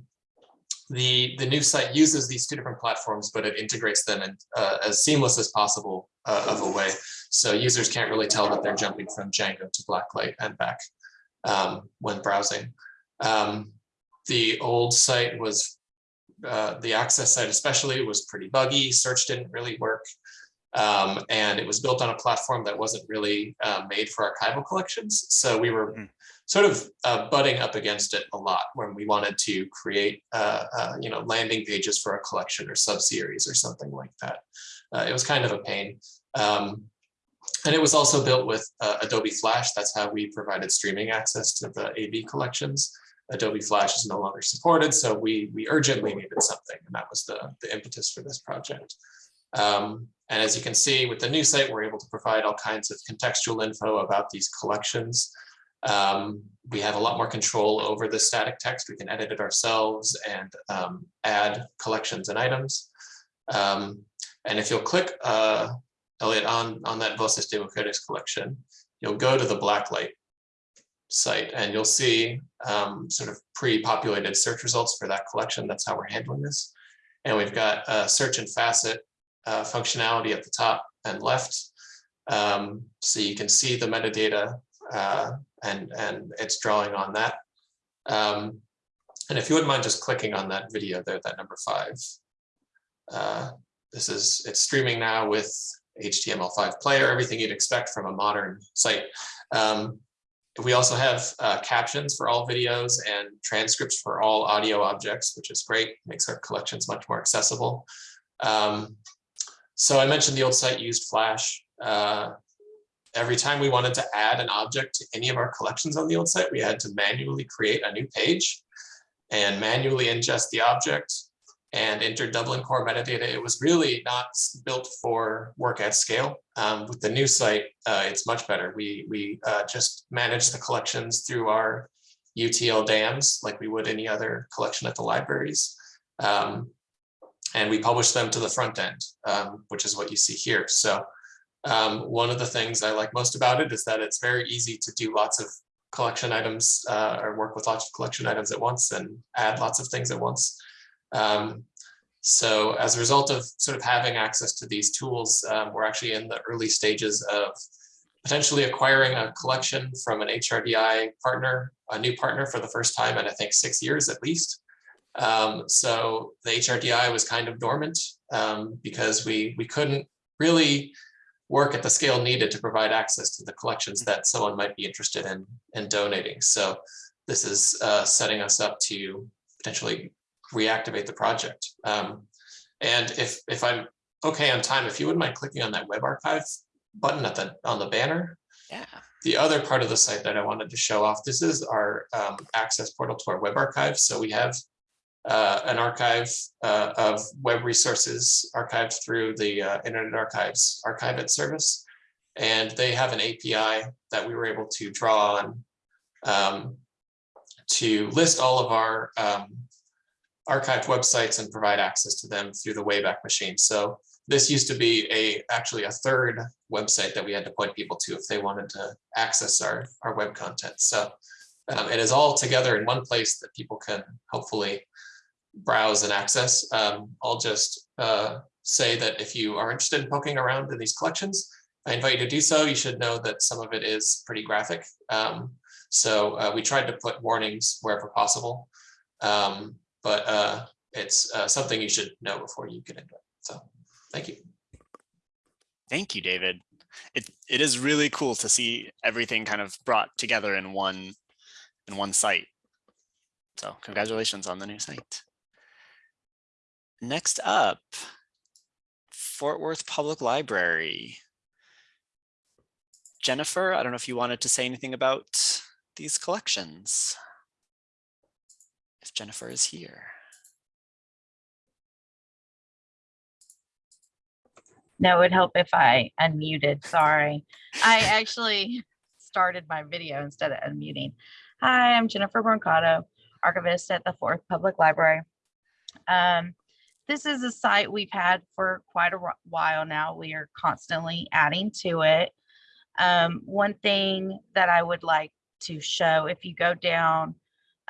the, the new site uses these two different platforms, but it integrates them in uh, as seamless as possible uh, of a way. So users can't really tell that they're jumping from Django to Blacklight and back um, when browsing. Um, the old site was uh, the access site especially was pretty buggy. Search didn't really work. Um, and it was built on a platform that wasn't really uh, made for archival collections. So we were Mm. sort of uh, butting up against it a lot when we wanted to create, uh, uh, you know, landing pages for a collection or subseries or something like that. Uh, it was kind of a pain. Um, and it was also built with uh, Adobe Flash. That's how we provided streaming access to the AV collections. Adobe Flash is no longer supported, so we we urgently needed something, and that was the the impetus for this project. Um, and as you can see with the new site, we're able to provide all kinds of contextual info about these collections. Um, we have a lot more control over the static text. We can edit it ourselves and um, add collections and items. Um, and if you'll click, uh, Elliot, on, on that Voces de collection, you'll go to the Blacklight site and you'll see um, sort of pre-populated search results for that collection. That's how we're handling this. And we've got a search and facet uh, functionality at the top and left. Um, so you can see the metadata uh, and, and it's drawing on that. Um, and if you wouldn't mind just clicking on that video there, that number five. Uh, this is, it's streaming now with HTML5 player, everything you'd expect from a modern site. Um, we also have uh, captions for all videos and transcripts for all audio objects, which is great, makes our collections much more accessible. Um, so I mentioned the old site used Flash. Uh, every time we wanted to add an object to any of our collections on the old site, we had to manually create a new page and manually ingest the object and enter Dublin core metadata. It was really not built for work at scale. Um, with the new site, uh, it's much better. We, we uh, just manage the collections through our UTL dams like we would any other collection at the libraries. Um, and we publish them to the front end, um, which is what you see here. So um, one of the things I like most about it is that it's very easy to do lots of collection items uh, or work with lots of collection items at once and add lots of things at once. Um, so as a result of sort of having access to these tools, um, we're actually in the early stages of potentially acquiring a collection from an HRDI partner, a new partner for the first time in I think six years at least. Um, so the HRDI was kind of dormant um, because we we couldn't really work at the scale needed to provide access to the collections that someone might be interested in in donating. So this is uh, setting us up to potentially reactivate the project. Um, and if if I'm okay on time, if you wouldn't mind clicking on that web archive button at the on the banner. Yeah. The other part of the site that I wanted to show off, this is our um, access portal to our web archive. So we have uh, an archive uh, of web resources archived through the uh, Internet Archives Archive It service. And they have an API that we were able to draw on um, to list all of our um, archived websites and provide access to them through the Wayback Machine. So this used to be a actually a third website that we had to point people to if they wanted to access our, our web content. So um, it is all together in one place that people can hopefully browse and access. Um, I'll just uh, say that if you are interested in poking around in these collections, I invite you to do so. You should know that some of it is pretty graphic. Um, so uh, we tried to put warnings wherever possible, um, but uh, it's uh, something you should know before you get into it. So thank you. Thank you, David. It it is really cool to see everything kind of brought together in one in one site. So congratulations on the new site. Next up, Fort Worth Public Library. Jennifer, I don't know if you wanted to say anything about these collections. If Jennifer is here. No, it would help if I unmuted. Sorry. I actually started my video instead of unmuting. Hi, I'm Jennifer Brancato, archivist at the Fort Worth Public Library. Um, this is a site we've had for quite a while now. We are constantly adding to it. Um, one thing that I would like to show, if you go down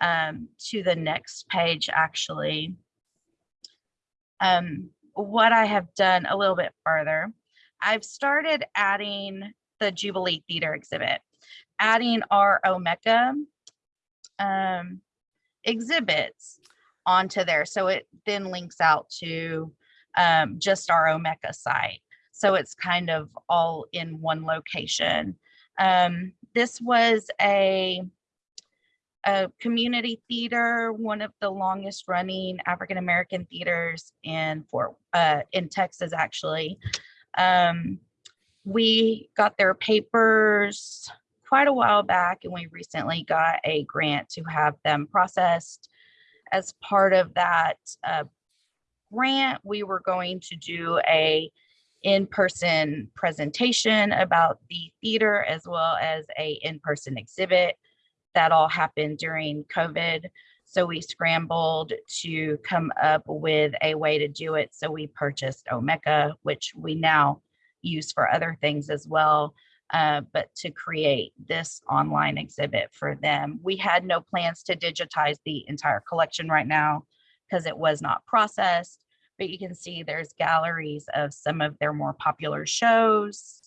um, to the next page, actually, um, what I have done a little bit further, I've started adding the Jubilee Theater exhibit, adding our Omeka um, exhibits onto there. So it then links out to um, just our Omeka site. So it's kind of all in one location. Um, this was a, a community theater, one of the longest running African-American theaters in Fort, uh, in Texas, actually. Um, we got their papers quite a while back and we recently got a grant to have them processed. As part of that uh, grant, we were going to do a in-person presentation about the theater as well as a in-person exhibit. That all happened during COVID. So we scrambled to come up with a way to do it. So we purchased Omeka, which we now use for other things as well. Uh, but to create this online exhibit for them. We had no plans to digitize the entire collection right now because it was not processed, but you can see there's galleries of some of their more popular shows.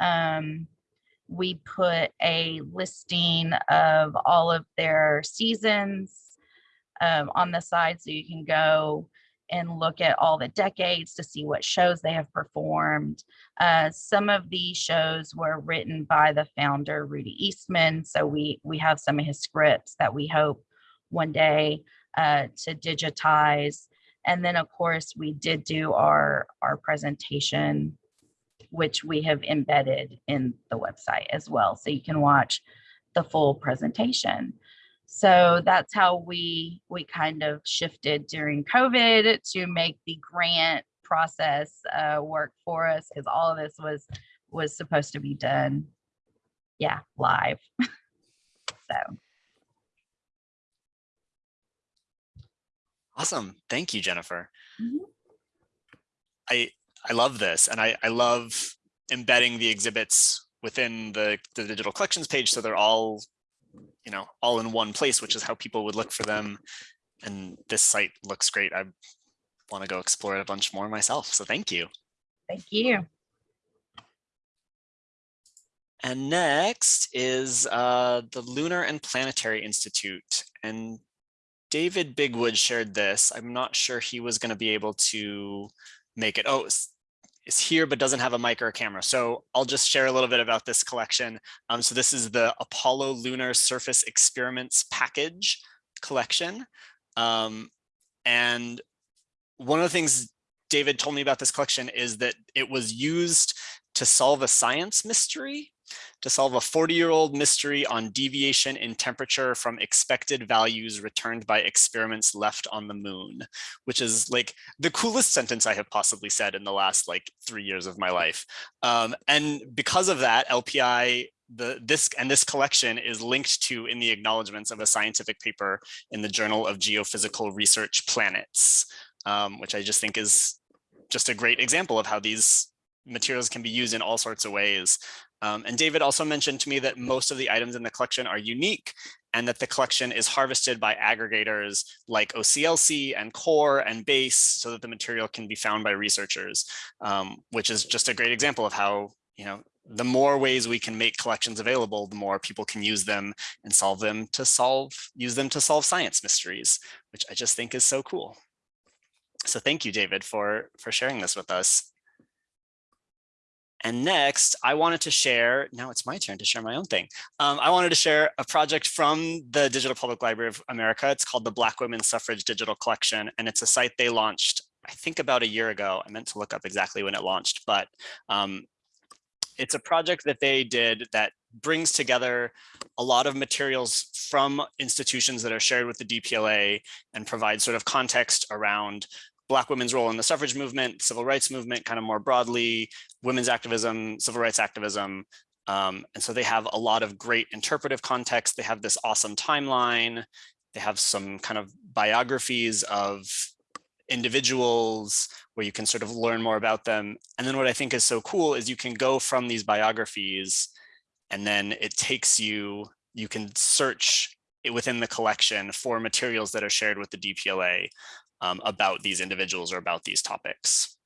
Um, we put a listing of all of their seasons um, on the side so you can go and look at all the decades to see what shows they have performed. Uh, some of these shows were written by the founder, Rudy Eastman. So we, we have some of his scripts that we hope one day uh, to digitize. And then of course we did do our, our presentation, which we have embedded in the website as well. So you can watch the full presentation. So that's how we we kind of shifted during COVID to make the grant process uh, work for us because all of this was was supposed to be done, yeah, live. so Awesome. Thank you, Jennifer. Mhm. I I love this and I, I love embedding the exhibits within the, the digital collections page so they're all you know, all in one place, which is how people would look for them. And this site looks great. I want to go explore it a bunch more myself. So thank you. thank you. And next is uh, the Lunar and Planetary Institute. And David Bigwood shared this. I'm not sure he was going to be able to make it. Oh, is here, but doesn't have a mic or a camera. So I'll just share a little bit about this collection. Um, so this is the Apollo Lunar Surface Experiments Package collection. Um, and one of the things David told me about this collection is that it was used to solve a science mystery to solve a 40 year old mystery on deviation in temperature from expected values returned by experiments left on the moon, which is like the coolest sentence I have possibly said in the last like three years of my life. Um, and because of that, LPI the this and this collection is linked to in the acknowledgements of a scientific paper in the Journal of Geophysical Research Planets, um, which I just think is just a great example of how these materials can be used in all sorts of ways. Um, and David also mentioned to me that most of the items in the collection are unique and that the collection is harvested by aggregators like OCLC and CORE and BASE so that the material can be found by researchers, um, which is just a great example of how, you know, the more ways we can make collections available, the more people can use them and solve them to solve, use them to solve science mysteries, which I just think is so cool. So thank you, David, for, for sharing this with us. And next, I wanted to share, now it's my turn to share my own thing. Um, I wanted to share a project from the Digital Public Library of America. It's called the Black Women's Suffrage Digital Collection, and it's a site they launched, I think about a year ago. I meant to look up exactly when it launched, but um, it's a project that they did that brings together a lot of materials from institutions that are shared with the DPLA and provides sort of context around Black women's role in the suffrage movement, civil rights movement, kind of more broadly, women's activism, civil rights activism. Um, and so they have a lot of great interpretive context. They have this awesome timeline. They have some kind of biographies of individuals where you can sort of learn more about them. And then what I think is so cool is you can go from these biographies and then it takes you, you can search it within the collection for materials that are shared with the DPLA um, about these individuals or about these topics.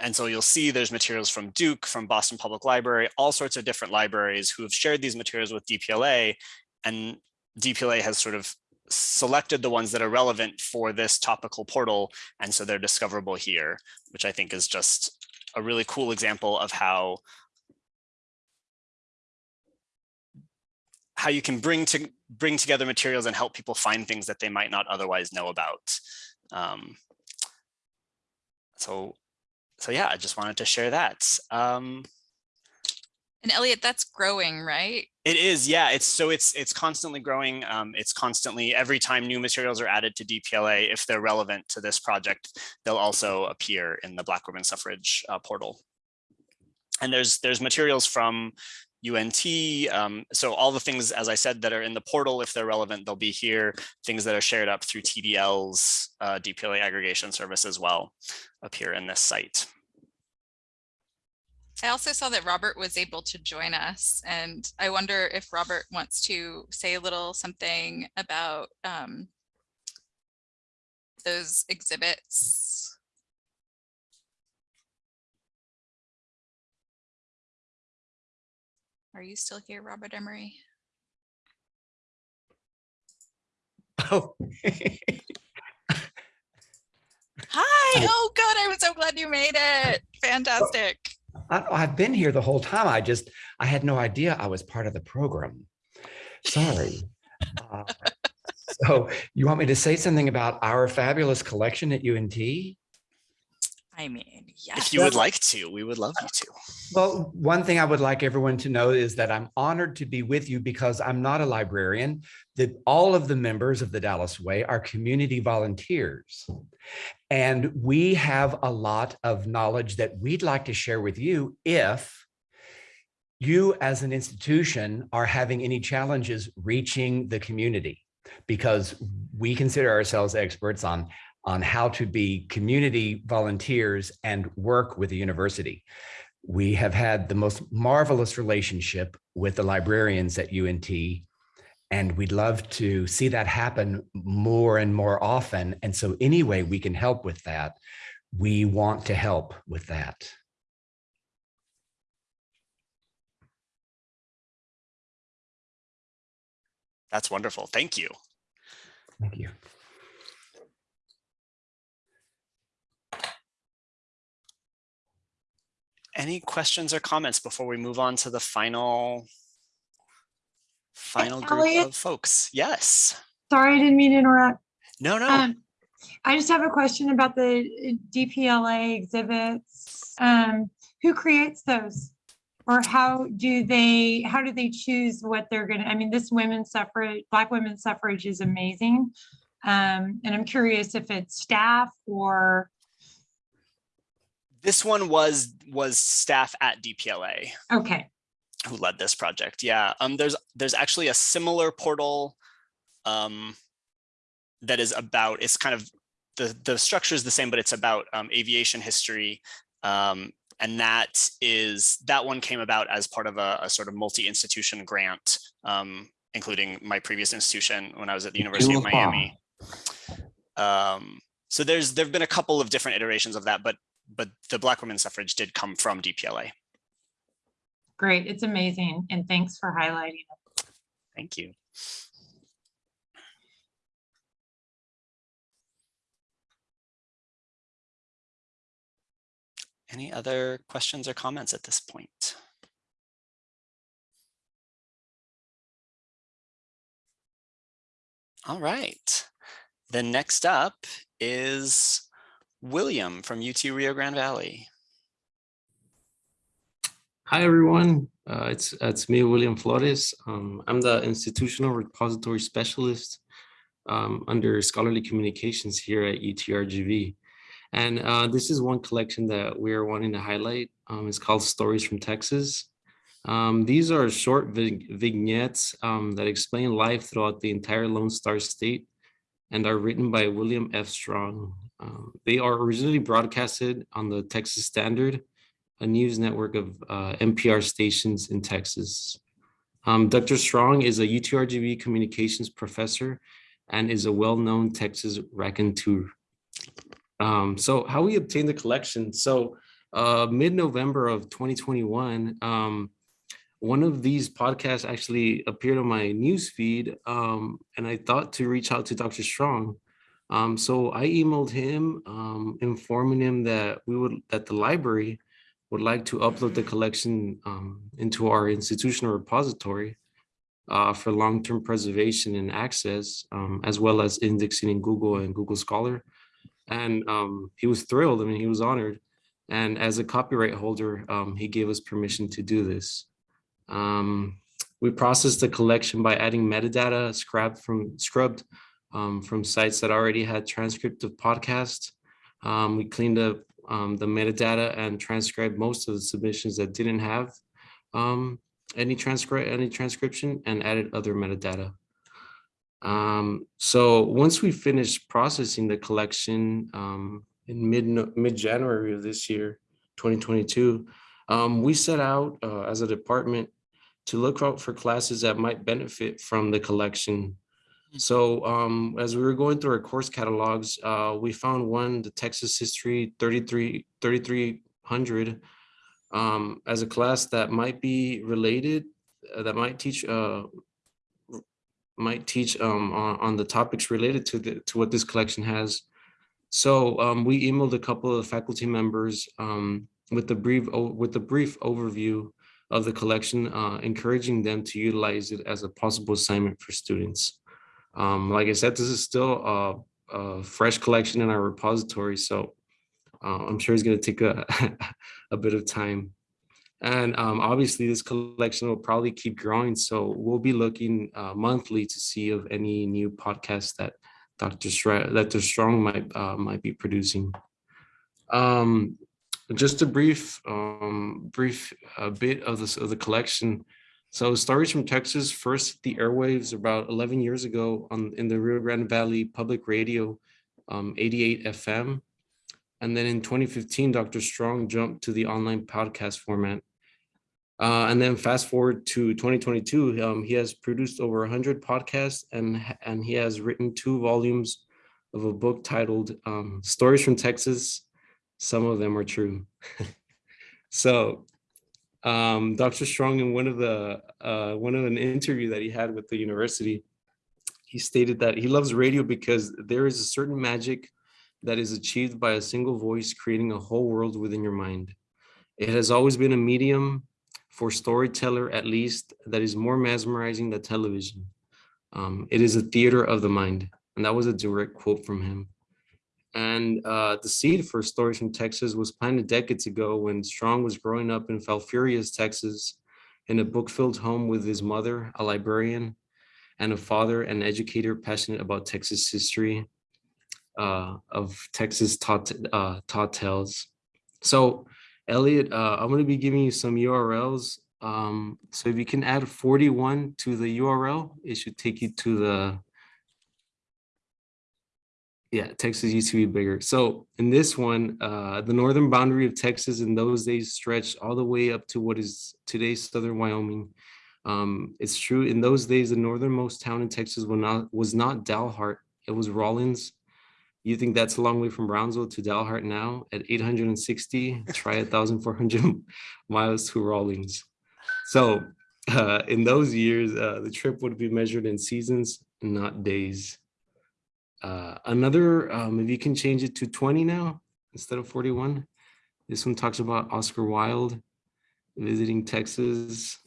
And so you'll see there's materials from Duke, from Boston Public Library, all sorts of different libraries who have shared these materials with DPLA and DPLA has sort of selected the ones that are relevant for this topical portal. And so they're discoverable here, which I think is just a really cool example of how how you can bring to bring together materials and help people find things that they might not otherwise know about. Um, so, so yeah, I just wanted to share that. Um, And Elliot, that's growing, right? it is, yeah. It's so it's it's constantly growing. Um, it's constantly every time new materials are added to DPLA, if they're relevant to this project, they'll also appear in the Black Women Suffrage uh, portal. And there's there's materials from UNT. Um, so all the things, as I said, that are in the portal, if they're relevant, they'll be here. Things that are shared up through TDL's uh, DPLA aggregation service as well appear in this site. I also saw that Robert was able to join us and I wonder if Robert wants to say a little something about um, those exhibits. Are you still here, Robert Emery? Oh, Hi, oh good, I'm so glad you made it. Fantastic. I, I've been here the whole time. I just, I had no idea I was part of the program. Sorry. Uh, So you want me to say something about our fabulous collection at UNT? I mean, yes. If you would like to, we would love you to. Well, one thing I would like everyone to know is that I'm honored to be with you because I'm not a librarian. That all of the members of the Dallas Way are community volunteers. And we have a lot of knowledge that we'd like to share with you if you as an institution are having any challenges reaching the community because we consider ourselves experts on on how to be community volunteers and work with the university. We have had the most marvelous relationship with the librarians at UNT, and we'd love to see that happen more and more often. And so any way we can help with that, we want to help with that. That's wonderful. Thank you. Thank you. Any questions or comments before we move on to the final final group Elliot? of folks? Yes. Sorry, I didn't mean to interrupt. No, no. Um, I just have a question about the DPLA exhibits. Um, who creates those? Or how do they, how do they choose what they're gonna, I mean, this women's suffrage, Black women's suffrage is amazing. Um, and I'm curious if it's staff or, This one was was staff at DPLA okay, who led this project. Yeah. Um there's there's actually a similar portal um that is about it's kind of the the structure is the same but it's about um, aviation history um and that is that one came about as part of a, a sort of multi-institution grant um including my previous institution when I was at the University of Cool. Miami. Um so there's there've been a couple of different iterations of that but but the black women's suffrage did come from DPLA. great, it's amazing, and thanks for highlighting it. Thank you. Any other questions or comments at this point? All right. The next up is William from UT Rio Grande Valley. Hi, everyone. Uh, it's it's me, William Flores. Um, I'm the institutional repository specialist um, under scholarly communications here at UTRGV. And uh, this is one collection that we're wanting to highlight. Um, it's called Stories from Texas. Um, these are short vignettes um, that explain life throughout the entire Lone Star State and are written by William F. Strong. Um, they are originally broadcasted on the Texas Standard, a news network of uh, NPR stations in Texas. Um, Dr. Strong is a UTRGV communications professor and is a well-known Texas raconteur. Um, so how we obtained the collection. So uh, mid-November of 2021, um, one of these podcasts actually appeared on my news feed, um, and I thought to reach out to Dr. Strong. Um, so I emailed him, um, informing him that we would that the library would like to upload the collection um, into our institutional repository uh, for long-term preservation and access, um, as well as indexing in Google and Google Scholar. And um, he was thrilled. I mean, he was honored. And as a copyright holder, um, he gave us permission to do this. We processed the collection by adding metadata scrubbed from scrubbed um, from sites that already had transcript of podcasts. Um, we cleaned up um, the metadata and transcribed most of the submissions that didn't have um, any transcript any transcription and added other metadata. Um, so once we finished processing the collection in mid mid January of this year, 2022, um, we set out uh, as a department to look out for classes that might benefit from the collection so um, as we were going through our course catalogs, uh, we found one, the Texas History 33, 3300, um, as a class that might be related, uh, that might teach uh, might teach um, on, on the topics related to the to what this collection has. So um, we emailed a couple of faculty members um, with the brief with the brief overview of the collection, uh, encouraging them to utilize it as a possible assignment for students. Um, like I said, this is still a, a fresh collection in our repository, so uh, I'm sure it's going to take a, a bit of time. And um, obviously, this collection will probably keep growing, so we'll be looking uh, monthly to see of any new podcasts that Dr. Dr. Strong might uh, might be producing. Um, just a brief um, brief uh, bit of this of the collection. So Stories from Texas first hit the airwaves about 11 years ago on in the Rio Grande Valley Public Radio, um, 88 FM. And then in 2015, Dr. Strong jumped to the online podcast format. Uh, and then fast forward to 2022, um, he has produced over 100 podcasts and, and he has written two volumes of a book titled um, Stories from Texas. Some of them are true. so um, Dr. Strong in one of the uh, one of an interview that he had with the university, he stated that he loves radio because there is a certain magic that is achieved by a single voice creating a whole world within your mind. It has always been a medium for storyteller, at least, that is more mesmerizing than television. Um, it is a theater of the mind. And that was a direct quote from him. And uh, the seed for Stories from Texas was planted decades ago when Strong was growing up in Falfurrias, Texas, in a book-filled home with his mother, a librarian, and a father, an educator passionate about Texas history, uh, of Texas taught, uh, taught tales. So Elliot, uh, I'm going to be giving you some URLs. Um, so if you can add 41 to the URL, it should take you to the yeah, Texas used to be bigger. So in this one, uh, the northern boundary of Texas in those days stretched all the way up to what is today's southern Wyoming. Um, it's true, in those days, the northernmost town in Texas was not, was not Dalhart, it was Rawlins. You think that's a long way from Brownsville to Dalhart now at 860, try 1,400 miles to Rawlins. So uh, in those years, uh, the trip would be measured in seasons, not days. Uh, another, um, if you can change it to 20 now instead of 41. This one talks about Oscar Wilde visiting Texas.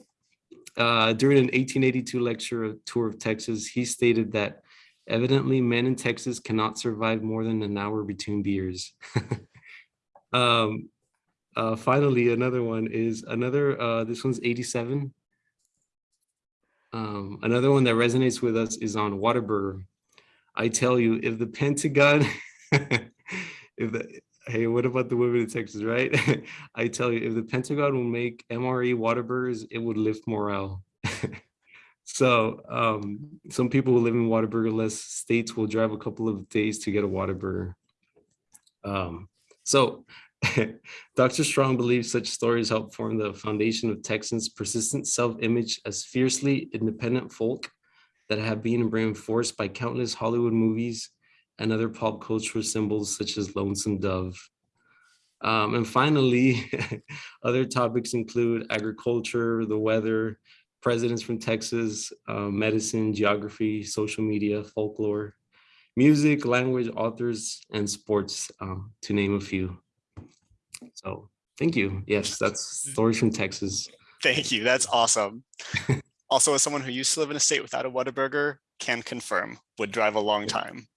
Uh, during an 1882 lecture tour of Texas, he stated that evidently men in Texas cannot survive more than an hour between beers. um, uh, finally, another one is another, uh, this one's 87. Um, another one that resonates with us is on Whataburger. I tell you, if the Pentagon, if the, hey, what about the women in Texas, right? I tell you, if the Pentagon will make MRE Whataburgers, it would lift morale. so um, some people who live in Whataburger-less states will drive a couple of days to get a Whataburger. Um, so Dr. Strong believes such stories help form the foundation of Texans' persistent self-image as fiercely independent folk that have been reinforced by countless Hollywood movies and other pop cultural symbols such as Lonesome Dove. Um, and finally, other topics include agriculture, the weather, presidents from Texas, uh, medicine, geography, social media, folklore, music, language, authors, and sports, um, to name a few. So thank you. Yes, that's stories from Texas. Thank you. That's awesome. Also, as someone who used to live in a state without a Whataburger, can confirm would drive a long time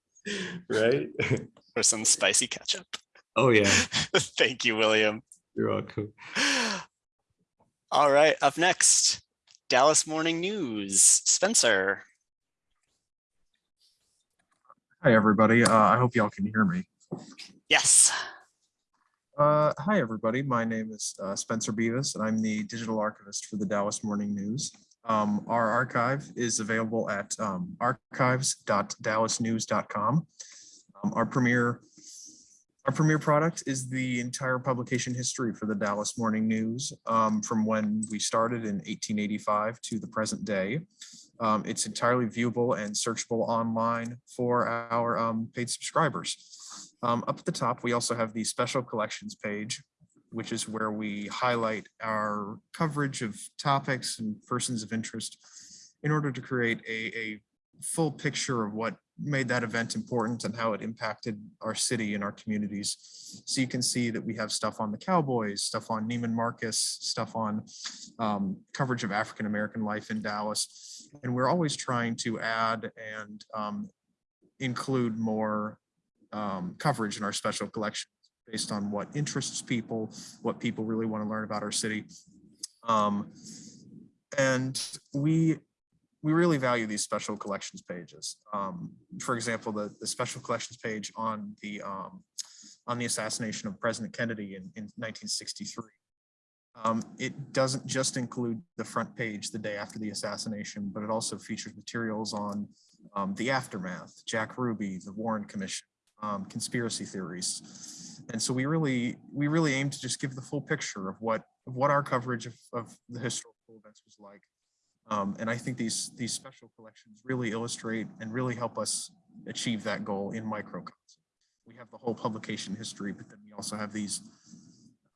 Right? for some spicy ketchup. Oh yeah, Thank you, William. you're welcome. All right, up next, Dallas Morning News, Spencer. Hi, everybody. Uh, I hope y'all can hear me. Yes. Uh, hi, everybody. My name is uh, Spencer Beavis, and I'm the digital archivist for the Dallas Morning News. Um, our archive is available at um, archives.dallasnews.com. Um, our premier our premier product is the entire publication history for the Dallas Morning News um, from when we started in 1885 to the present day. Um, it's entirely viewable and searchable online for our um, paid subscribers. Up at the top, we also have the special collections page, which is where we highlight our coverage of topics and persons of interest in order to create a, a full picture of what made that event important and how it impacted our city and our communities. So you can see that we have stuff on the Cowboys, stuff on Neiman Marcus, stuff on um, coverage of African-American life in Dallas. And we're always trying to add and um, include more um, coverage in our special collection based on what interests people, what people really want to learn about our city. Um, and we we really value these special collections pages. Um, for example, the, the special collections page on the um, on the assassination of President Kennedy in, in 1963. Um, it doesn't just include the front page the day after the assassination, but it also features materials on um, the aftermath, Jack Ruby, the Warren Commission, um, conspiracy theories. And so we really we really aim to just give the full picture of what of what our coverage of, of the historical events was like. Um, and I think these these special collections really illustrate and really help us achieve that goal in microcosm. We have the whole publication history, but then we also have these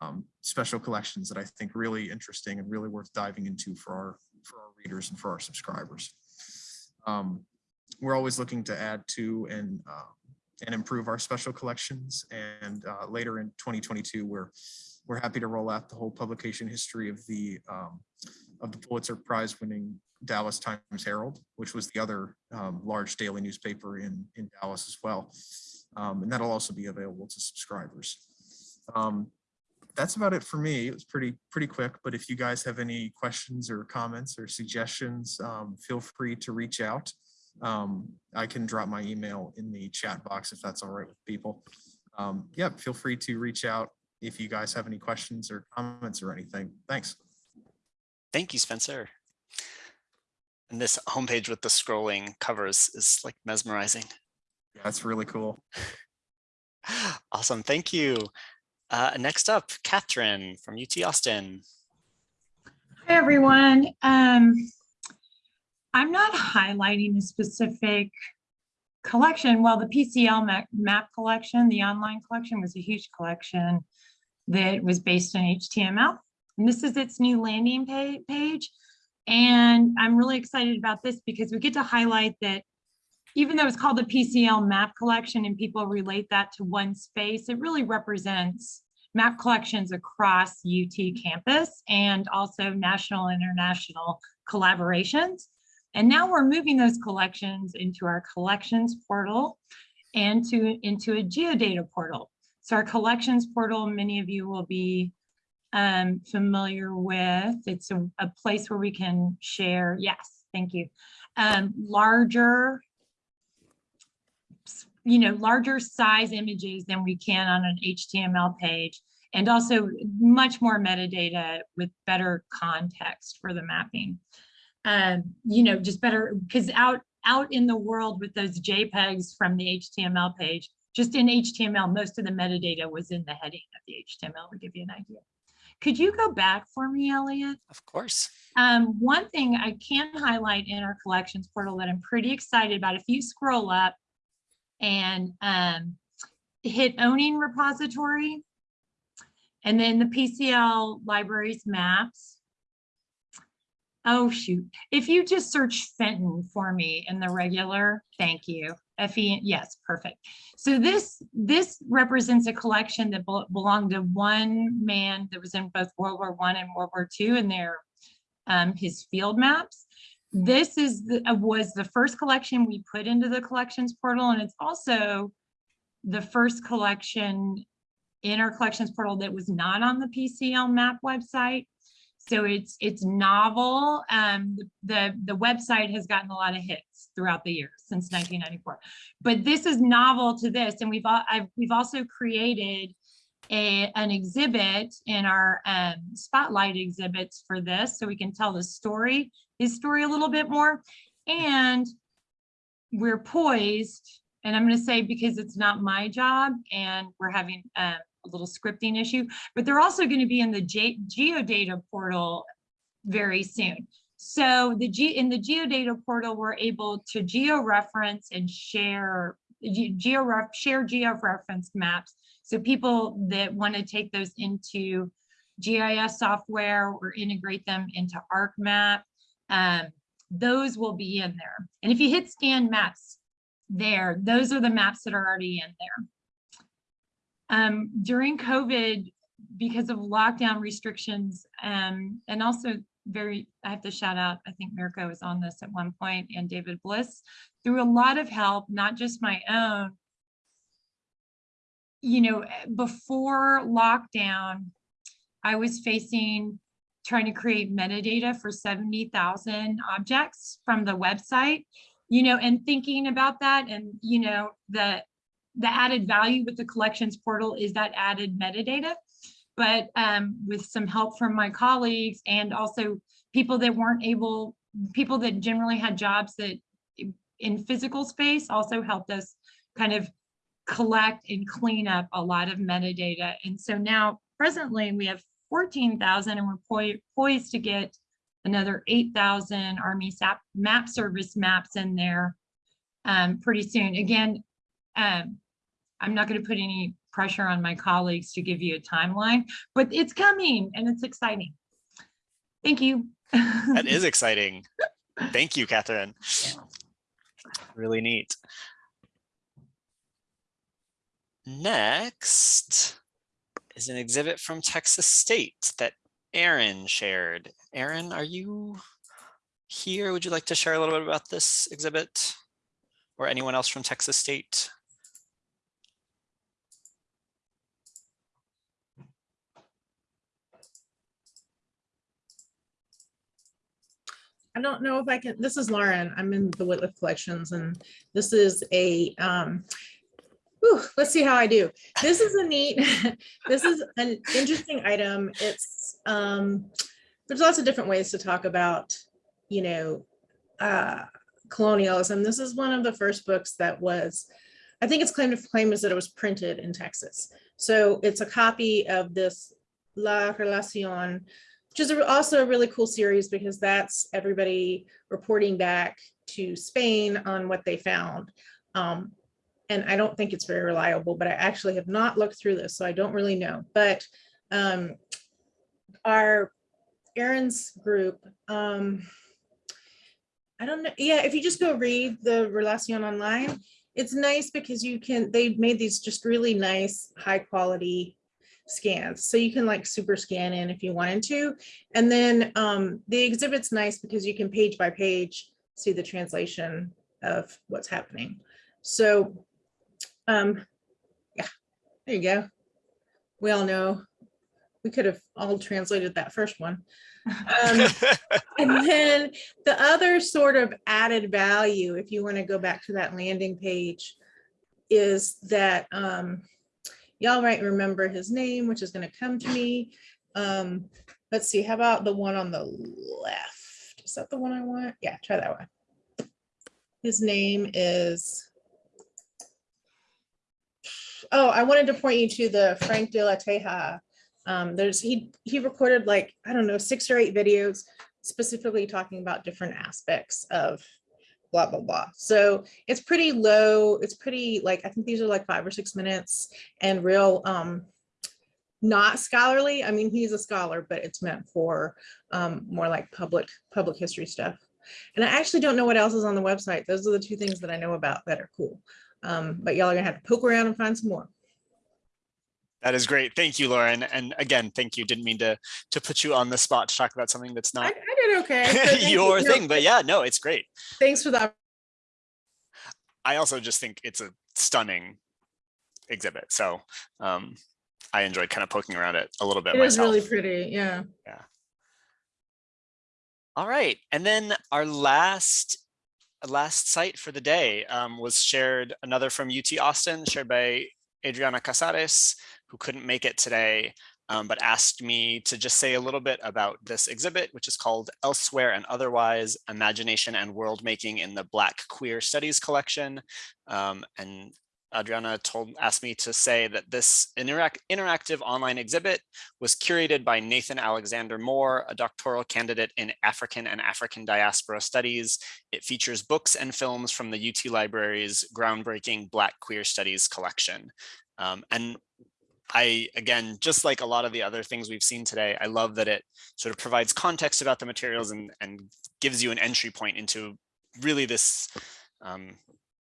um, special collections that I think really interesting and really worth diving into for our for our readers and for our subscribers. Um, we're always looking to add to and uh, and improve our special collections. And uh, later in 2022, we're we're happy to roll out the whole publication history of the um, of the Pulitzer Prize winning Dallas Times Herald, which was the other um, large daily newspaper in, in Dallas as well. Um, and that'll also be available to subscribers. Um, that's about it for me. It was pretty, pretty quick, but if you guys have any questions or comments or suggestions, um, feel free to reach out. Um, I can drop my email in the chat box if that's all right with people. Um, yeah, feel free to reach out if you guys have any questions or comments or anything. Thanks. Thank you, Spencer. And this homepage with the scrolling covers is like mesmerizing. Yeah, that's really cool. Awesome, thank you. Uh, next up, Catherine from UT Austin. Hi, everyone. Um, I'm not highlighting a specific collection. Well, the PCL map, collection, the online collection was a huge collection that was based on HTML. And this is its new landing page. And I'm really excited about this because we get to highlight that even though it's called the PCL map collection and people relate that to one space, it really represents map collections across UT campus and also national and international collaborations. And now we're moving those collections into our collections portal and to into a geodata portal. So our collections portal, many of you will be um, familiar with. It's a, a, place where we can share, yes, thank you, um, larger, you know, larger size images than we can on an HTML page and also much more metadata with better context for the mapping. Um, you know, just better because out out in the world with those JPEGs from the HTML page, just in HTML, most of the metadata was in the heading of the HTML to give you an idea. Could you go back for me, Elliot? Of course. Um, one thing I can highlight in our collections portal that I'm pretty excited about, if you scroll up and um, hit owning repository, And then the PCL libraries maps. Oh, shoot. If you just search Fenton for me in the regular, thank you. F-E, yes, perfect. So this, this represents a collection that bel- belonged to one man that was in both World War One and World War Two and their, um, his field maps. This is, the uh, was the first collection we put into the collections portal, and it's also the first collection in our collections portal that was not on the PCL map website. So it's it's novel. Um, the the website has gotten a lot of hits throughout the years since 1994, but this is novel to this, and we've all, I've, we've also created a an exhibit in our um, spotlight exhibits for this, so we can tell the story, his story a little bit more, and we're poised. And I'm going to say because it's not my job, and we're having um, a little scripting issue, but they're also going to be in the Ge- geodata portal very soon. So the G in the geodata portal, we're able to geo-reference and share ge- geo share geo-referenced maps. So people that want to take those into GIS software or integrate them into ArcMap, um, those will be in there. And if you hit scan maps there, those are the maps that are already in there. Um, during COVID, because of lockdown restrictions, um, and also very, I have to shout out, I think Mirko was on this at one point and David Bliss, through a lot of help, not just my own. You know, before lockdown, I was facing trying to create metadata for 70,000 objects from the website, you know, and thinking about that and, you know, the, the added value with the collections portal is that added metadata. But um, with some help from my colleagues and also people that weren't able, people that generally had jobs that in physical space also helped us kind of collect and clean up a lot of metadata. And so now presently we have 14,000 and we're poi- poised to get another 8,000 Army SAP map service maps in there um, pretty soon. Again, um, I'm not going to put any pressure on my colleagues to give you a timeline, but it's coming and it's exciting. Thank you. That is exciting. Thank you, Catherine. Really neat. Next is an exhibit from Texas State that Aaron shared. Aaron, are you here? Would you like to share a little bit about this exhibit? Or anyone else from Texas State? I don't know if I can, this is Lauren. I'm in the Wittliff Collections and this is a, um, whew, let's see how I do. This is a neat, this is an interesting item. It's, um, there's lots of different ways to talk about, you know, uh, colonialism. This is one of the first books that was, I think its claim to fame is that it was printed in Texas. So it's a copy of this La Relacion which is also a really cool series because that's everybody reporting back to Spain on what they found. Um, and I don't think it's very reliable, but I actually have not looked through this, so I don't really know. But um, our Aaron's group, um, I don't know. Yeah, if you just go read the Relacion online, it's nice because you can, they made these just really nice, high quality scans. So you can like super scan in if you wanted to. And then um, the exhibit's nice because you can page by page see the translation of what's happening. So um, yeah, there you go. We all know we could have all translated that first one. Um, and then the other sort of added value, if you want to go back to that landing page, is that um, y'all might remember his name, which is going to come to me. Um, let's see, how about the one on the left? Is that the one I want? Yeah, try that one. His name is, oh, I wanted to point you to the Frank de la Teja. Um, there's, he, he recorded like, I don't know, six or eight videos specifically talking about different aspects of blah, blah, blah. So it's pretty low. It's pretty like, I think these are like five or six minutes and real, um, not scholarly. I mean, he's a scholar, but it's meant for um, more like public, public history stuff. And I actually don't know what else is on the website. Those are the two things that I know about that are cool. Um, but y'all are gonna have to poke around and find some more. That is great. Thank you, Lauren. And again, thank you. Didn't mean to to put you on the spot to talk about something that's not I did okay. so thank you. your thing, but yeah, no, it's great. Thanks for that. I also just think it's a stunning exhibit. So um, I enjoyed kind of poking around it a little bit It is myself. really pretty, Yeah. yeah. All right, and then our last last site for the day um, was shared another from UT Austin, shared by Adriana Casares, who couldn't make it today, um, but asked me to just say a little bit about this exhibit, which is called Elsewhere and Otherwise, Imagination and World Making in the Black Queer Studies Collection. Um, and Adriana told asked me to say that this interac interactive online exhibit was curated by Nathan Alexander Moore, a doctoral candidate in African and African diaspora studies. It features books and films from the UT Library's groundbreaking Black Queer Studies collection. Um, and I, again, just like a lot of the other things we've seen today, I love that it sort of provides context about the materials and, and gives you an entry point into really this um,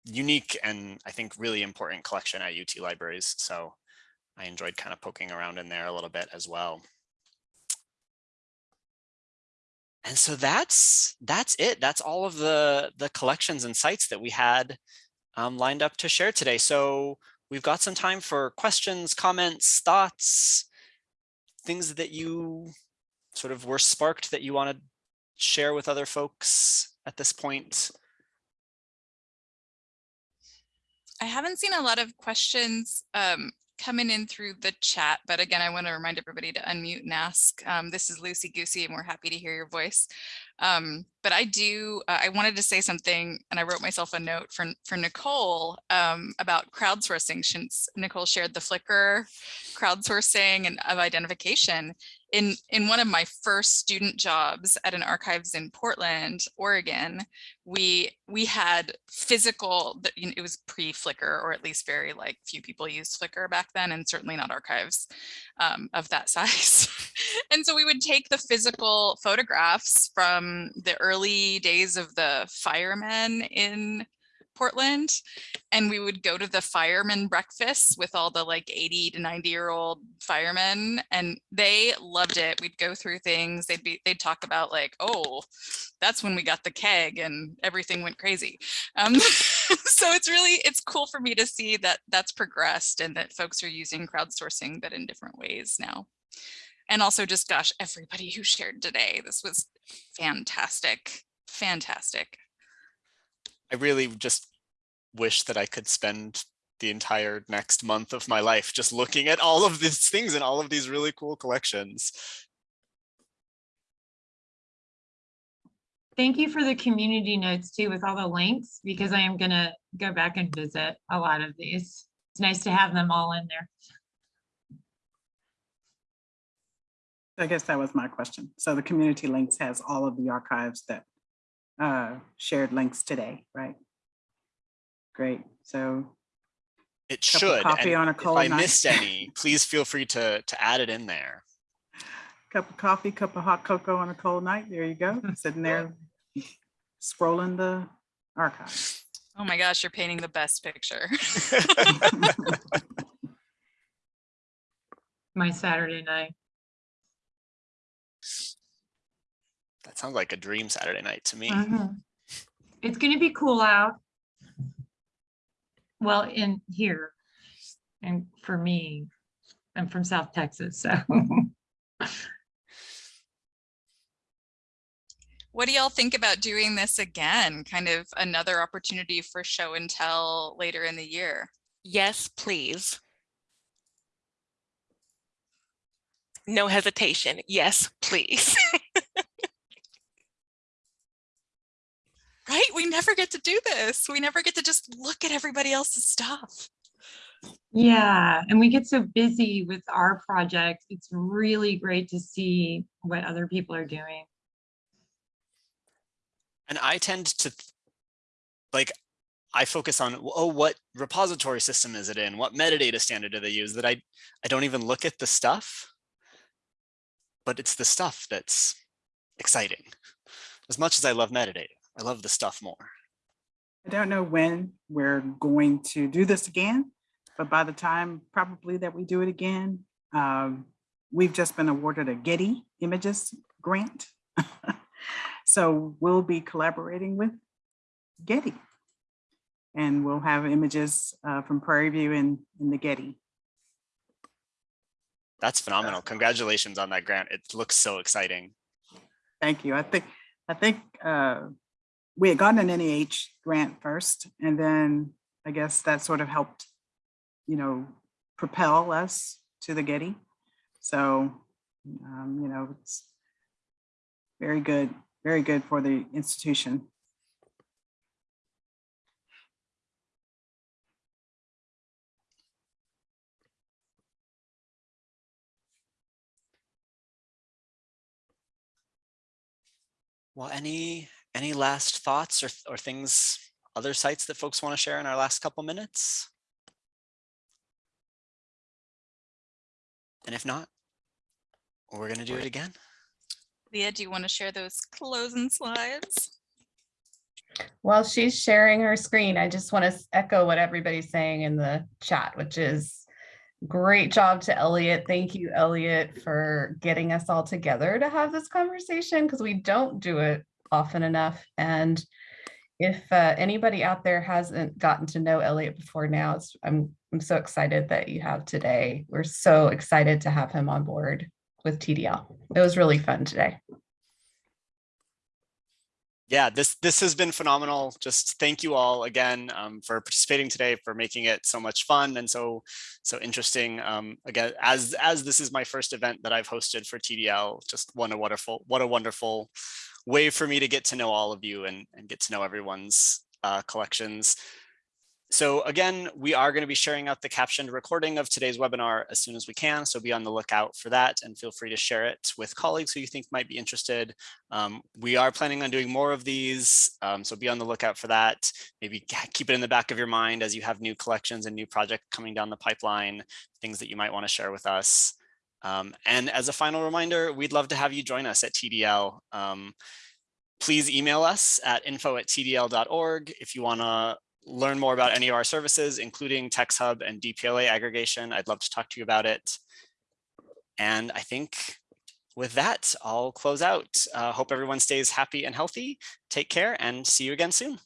unique and I think really important collection at UT Libraries. So I enjoyed kind of poking around in there a little bit as well. And so that's that's it. That's all of the the collections and sites that we had um, lined up to share today. So we've got some time for questions, comments, thoughts, things that you sort of were sparked that you want to share with other folks at this point. I haven't seen a lot of questions um, coming in through the chat, but again, I want to remind everybody to unmute and ask. Um, this is Lucy Goosey, and we're happy to hear your voice. Um, but I do, uh, I wanted to say something, and I wrote myself a note for, for Nicole um, about crowdsourcing, since Nicole shared the Flickr crowdsourcing and of identification. In, in one of my first student jobs at an archives in Portland, Oregon, we we had physical, it was pre-Flickr, or at least very like few people used Flickr back then, and certainly not archives um, of that size. and so we would take the physical photographs from the early days of the firemen in Portland, and we would go to the fireman breakfasts with all the like 80 to 90 year old firemen, and they loved it. We'd go through things. They'd be they'd talk about like, oh, that's when we got the keg and everything went crazy. Um, so it's really it's cool for me to see that that's progressed and that folks are using crowdsourcing, but in different ways now. And also just gosh, everybody who shared today, this was fantastic, fantastic. I really just wish that I could spend the entire next month of my life just looking at all of these things and all of these really cool collections. Thank you for the community notes too with all the links because I am gonna go back and visit a lot of these. It's nice to have them all in there. I guess that was my question. So the community links has all of the archives that uh, shared links today, right? Great. So It should. coffee and on a cold if I night. missed any, please feel free to to add it in there. cup of coffee, cup of hot cocoa on a cold night. There you go, sitting there scrolling the archive. Oh my gosh, you're painting the best picture. My Saturday night. That sounds like a dream Saturday night to me. Mhm. It's gonna be cool out. Well, in here. And for me, I'm from South Texas, so. What do y'all think about doing this again? Kind of another opportunity for show and tell later in the year? Yes, please. No hesitation. Yes, please. Right? We never get to do this. We never get to just look at everybody else's stuff. Yeah, and we get so busy with our project. It's really great to see what other people are doing. And I tend to like I focus on, oh, what repository system is it in? What metadata standard do they use? That I, I don't even look at the stuff, but it's the stuff that's exciting. As much as I love metadata, I love the stuff more. I don't know when we're going to do this again, but by the time probably that we do it again, um, we've just been awarded a Getty Images grant. so we'll be collaborating with Getty. And we'll have images uh, from Prairie View in, in the Getty. That's phenomenal. Congratulations on that grant. It looks so exciting. Thank you. I think I think uh, we had gotten an NEH grant first, and then I guess that sort of helped, you know, propel us to the Getty. So, um, you know, it's very good, very good for the institution. Well, any any last thoughts or, or things, other sites that folks want to share in our last couple minutes? And if not, we're going to do it again. Leah, do you want to share those closing slides? While she's sharing her screen, I just want to echo what everybody's saying in the chat, which is great job to Elliot. Thank you, Elliot, for getting us all together to have this conversation because we don't do it often enough. And if uh, anybody out there hasn't gotten to know Elliot before now, I'm, I'm so excited that you have today. We're so excited to have him on board with TDL. It was really fun today. Yeah, this this has been phenomenal. Just thank you all again um, for participating today, for making it so much fun and so so interesting. Um, again, as as this is my first event that I've hosted for TDL, just what a wonderful what a wonderful way for me to get to know all of you and, and get to know everyone's uh, collections. So again, we are going to be sharing out the captioned recording of today's webinar as soon as we can. So be on the lookout for that and feel free to share it with colleagues who you think might be interested. Um, we are planning on doing more of these. Um, so be on the lookout for that. Maybe keep it in the back of your mind as you have new collections and new projects coming down the pipeline, things that you might want to share with us. Um, and as a final reminder, we'd love to have you join us at TDL. Um, please email us at info at tdl.org if you want to learn more about any of our services, including TextHub and DPLA aggregation. I'd love to talk to you about it. And I think with that, I'll close out. Uh, hope everyone stays happy and healthy. Take care and see you again soon.